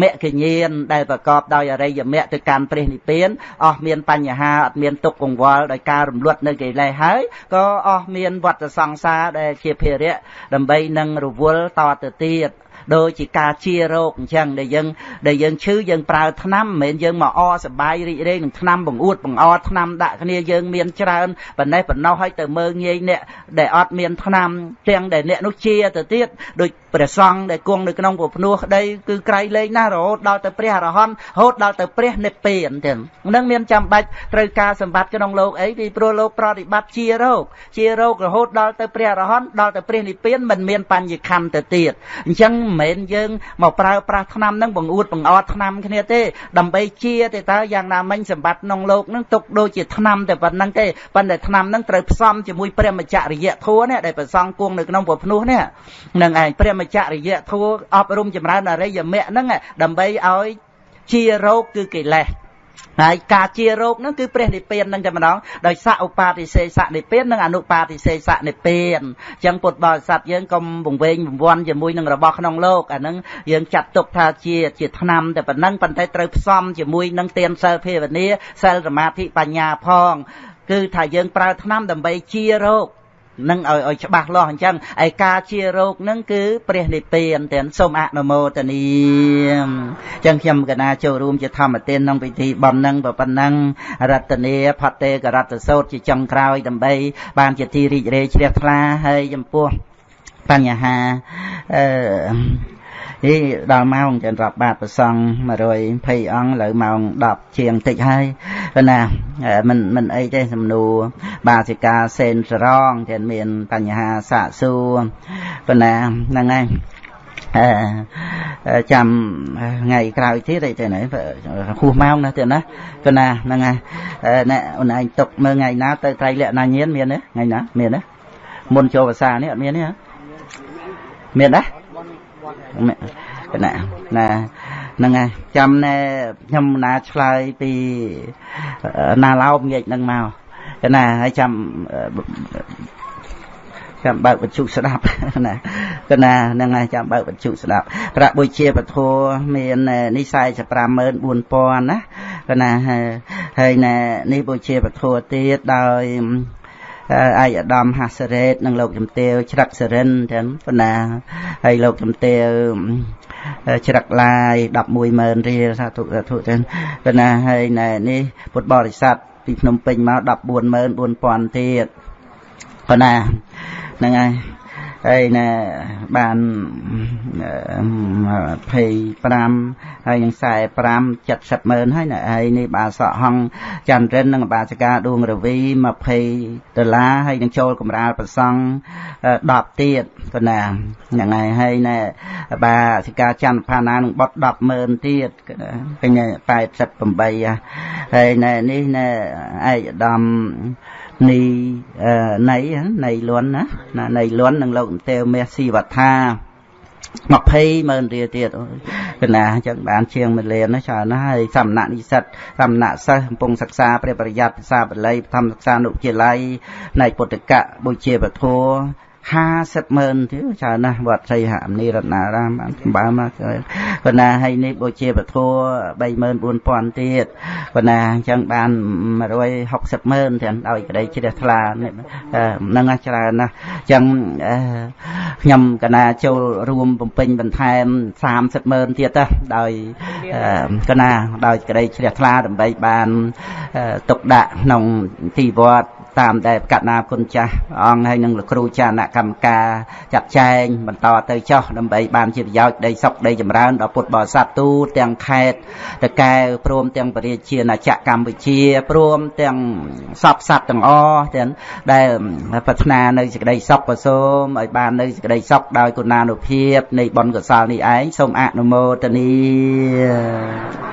A: មគ្គញានដែលប្រកបដោយអរិយមគ្គទៅកាន់ព្រះនិព្វានអស់មានបញ្ហាអត់មានទុក្ខកង្វល់ដោយការរំលត់នៅកិលេសហើយក៏អស់មានវត្តសង្សារដែលជាភារៈដើម្បីនឹងរវល់តទៅទៀត ដូចជាការជារោគអញ្ចឹងដែលយើងដែលយើងឈឺយើងប្រើថ្នាំមិនមែនយើងមកអសបាយរីករាយនឹងថ្នាំបង្អួតបង្អថ្នាំដាក់គ្នាយើងមានច្រើនប៉ុណ្ណេះប៉ុណ្ណោះឲ្យទៅមើងងាយអ្នកដែលអត់មានថ្នាំទាំងដែលអ្នកនោះជាទៅទៀតដូច ព្រះសង្ឃដែលគង់នៅក្នុងពភ្នោះក្តីគឺក្រៃលែងណាស់រហូតដល់ទៅព្រះអរហន្តរហូតដល់ទៅព្រះនិព្វានទាំងនឹងមានចាំបាច់ត្រូវការសម្បត្តិក្នុងលោកអីពីព្រោះលោកប្រតិបត្តិជារោគជារោគរហូតដល់ទៅព្រះអរហន្តដល់ទៅព្រះនិព្វានមិនមានបញ្ញខណ្ឌទៅទៀតអញ្ចឹងមិនមែនយើងមកប្រើប្រាស់ថ្នាំនឹងបង្អួតបង្អត់ថ្នាំគ្នាទេដើម្បីជាទេតើយ៉ាងណាមិញសម្បត្តិក្នុងលោកនឹងទុកដូចជាថ្នាំតែប៉ុណ្្នឹងទេប៉ុន្តែថ្នាំនឹងត្រូវផ្សំជាមួយព្រះមច្ចរិយធัวនេះដែលប្រសងគង់នៅក្នុងពុភ្នោះនេះនឹងឯងព្រះមច្ចរិយធัวអប់រំចម្រើនអរិយមគ្គហ្នឹងដើម្បីឲ្យជារោគគឺកិលេសហើយការជារោគហ្នឹងគឺព្រះនិព្វានហ្នឹងតែម្ដងដោយសឧបាតិសេសនិព្វាននិងអនុបាតិសេសនិព្វានអញ្ចឹងពុទ្ធបរិស័ទយើងកុំវង្វេងវង្វាន់ជាមួយនឹងរបស់ក្នុងលោកអាហ្នឹងយើងចាត់ទុកថាជាជាឆ្នាំតែប៉ុណ្ណឹងប៉ុន្តែត្រូវផ្សំជាមួយនឹងទានសិលភាវនាសិលសមាធិបញ្ញាផងគឺថាយើងប្រើឆ្នាំដើម្បីជារោគ នឹងឲ្យឲ្យច្បាស់លាស់អញ្ចឹងឯការជារោគនឹងគឺព្រះនិព្វានទាំងសូមអនុមោទនាអញ្ចឹងខ្ញុំកណាចូលរួមជាធម្មទានក្នុងពិធីបំណឹងប៉ុណ្ណឹងរតនាផតេករតសោតជាចុងក្រោយដើម្បី បានជាទីរីករាយជ្រះថ្លាហើយចំពោះបញ្ហាអឺ ហីដល់ម៉ោងចឹងរាប់បាតប្រសង120អង្គលើម៉ោង10ជាងតិចហើយប៉ុន្តែមិនមិនអីទេសំណួរបាសិកាសេនសរងចឹងមានបញ្ហាសាកសួរប៉ុន្តែហ្នឹងហើយចាំថ្ងៃក្រោយទៀតអីទៅណាហួសម៉ោងណាទៀតណាប៉ុន្តែហ្នឹងហើយអ្នកអូនឯងຕົកមើលថ្ងៃណាទៅត្រៃលក្ខណាញៀនមានទេថ្ងៃណាមានទេមុនចូលភាសានេះអត់មានទេមានដែរគ ណៈណាហ្នឹងហើយចាំណែខ្ញុំណាឆ្លើយពីណាឡោមងាកហ្នឹងមកគណៈហើយចាំចាំបើកបច្ចុស្ដាប់ណាគណាហ្នឹងហើយចាំបើកបច្ចុស្ដាប់ប្រាក់បុជាពធមាននេះ4504000ណាគណាហើយណែនេះបុជាពធទៀតដោយ អាយឧត្តមហាសរ៉េតនិងលោកជំទាវច្រឹកសរិនចឹងប៉ុណ្ណាហើយលោកជំទាវច្រឹកឡាយ110,000រៀលសាធុសាធុចឹងប៉ុណ្ណាហើយណែនេះពុទ្ធបរិស័ទពីភ្នំពេញមក144,000ទៀតប៉ុណ្ណាហ្នឹងហើយ ហើយណាបាន25ហើយនឹង45 70ម៉ឺនហើយណាហើយនេះបាសក់ហងចន្ទរិននិងបាសិកាដួងរវី20ដុល្លារហើយនឹងចូលកម្រាលប្រសង់10ទៀតក៏ណាហ្នឹងហើយហើយណាបាសិកាចន្ទផាណានឹងបត់10ម៉ឺនទៀតឃើញ88ហើយណែនេះណែឯកឧត្តម នីណៃណៃលន់ណាណាណៃលន់នឹងលោកទេវមាសស៊ីវថា20ម៉ឺនរៀលទៀតកណាអញ្ចឹងបានជាងមួយលានណាច្រើនណាស់ហើយសំណាក់និស្សិតសំណាក់សិស្សកំពុងសិក្សាព្រះប្រយ័ត្នភាសាបាលីបឋមសិក្សានុវិទ្យាល័យនៃពុទ្ធកៈបុជាពធ 50ម៉ឺនទៀតច្រើនណាស់វត្តសីហមនីរតនារាមបានសម្បើមកគាត់ណាហើយនេះបូជាពធ34000ទៀតគាត់ណាអញ្ចឹងបាន160ម៉ឺនទាំងដោយក្តីជ្រះថ្លាហ្នឹងច្រើនណាស់អញ្ចឹងខ្ញុំកណាចូលរួមបំពេញបន្ថែម30ម៉ឺនទៀតទៅដោយកណាដោយក្តីជ្រះថ្លាដើម្បីបានទុកដាក់ក្នុងទីវត្ត តាមដែលកណ្ណាគុណចាស់អង្គហើយនឹងលោកគ្រូចារណកម្មការចាត់ចែងបន្តទៅចោះដើម្បីបានជាប្រយោជន៍ដីសុខដីចម្រើនដល់ពុទ្ធបរិស័ទទូទាំងខេត្តតកែវព្រមទាំងបរិជាណាចក្រកម្ពុជាព្រមទាំងសពសត្វទាំងអស់ទាំងដែលប្រាថ្នានៅសេចក្តីសុខក៏សូមឲ្យបាននៅសេចក្តីសុខដោយគុណានុភាពនៃបុណ្យកុសលនេះឯងសូមអនុមោទនា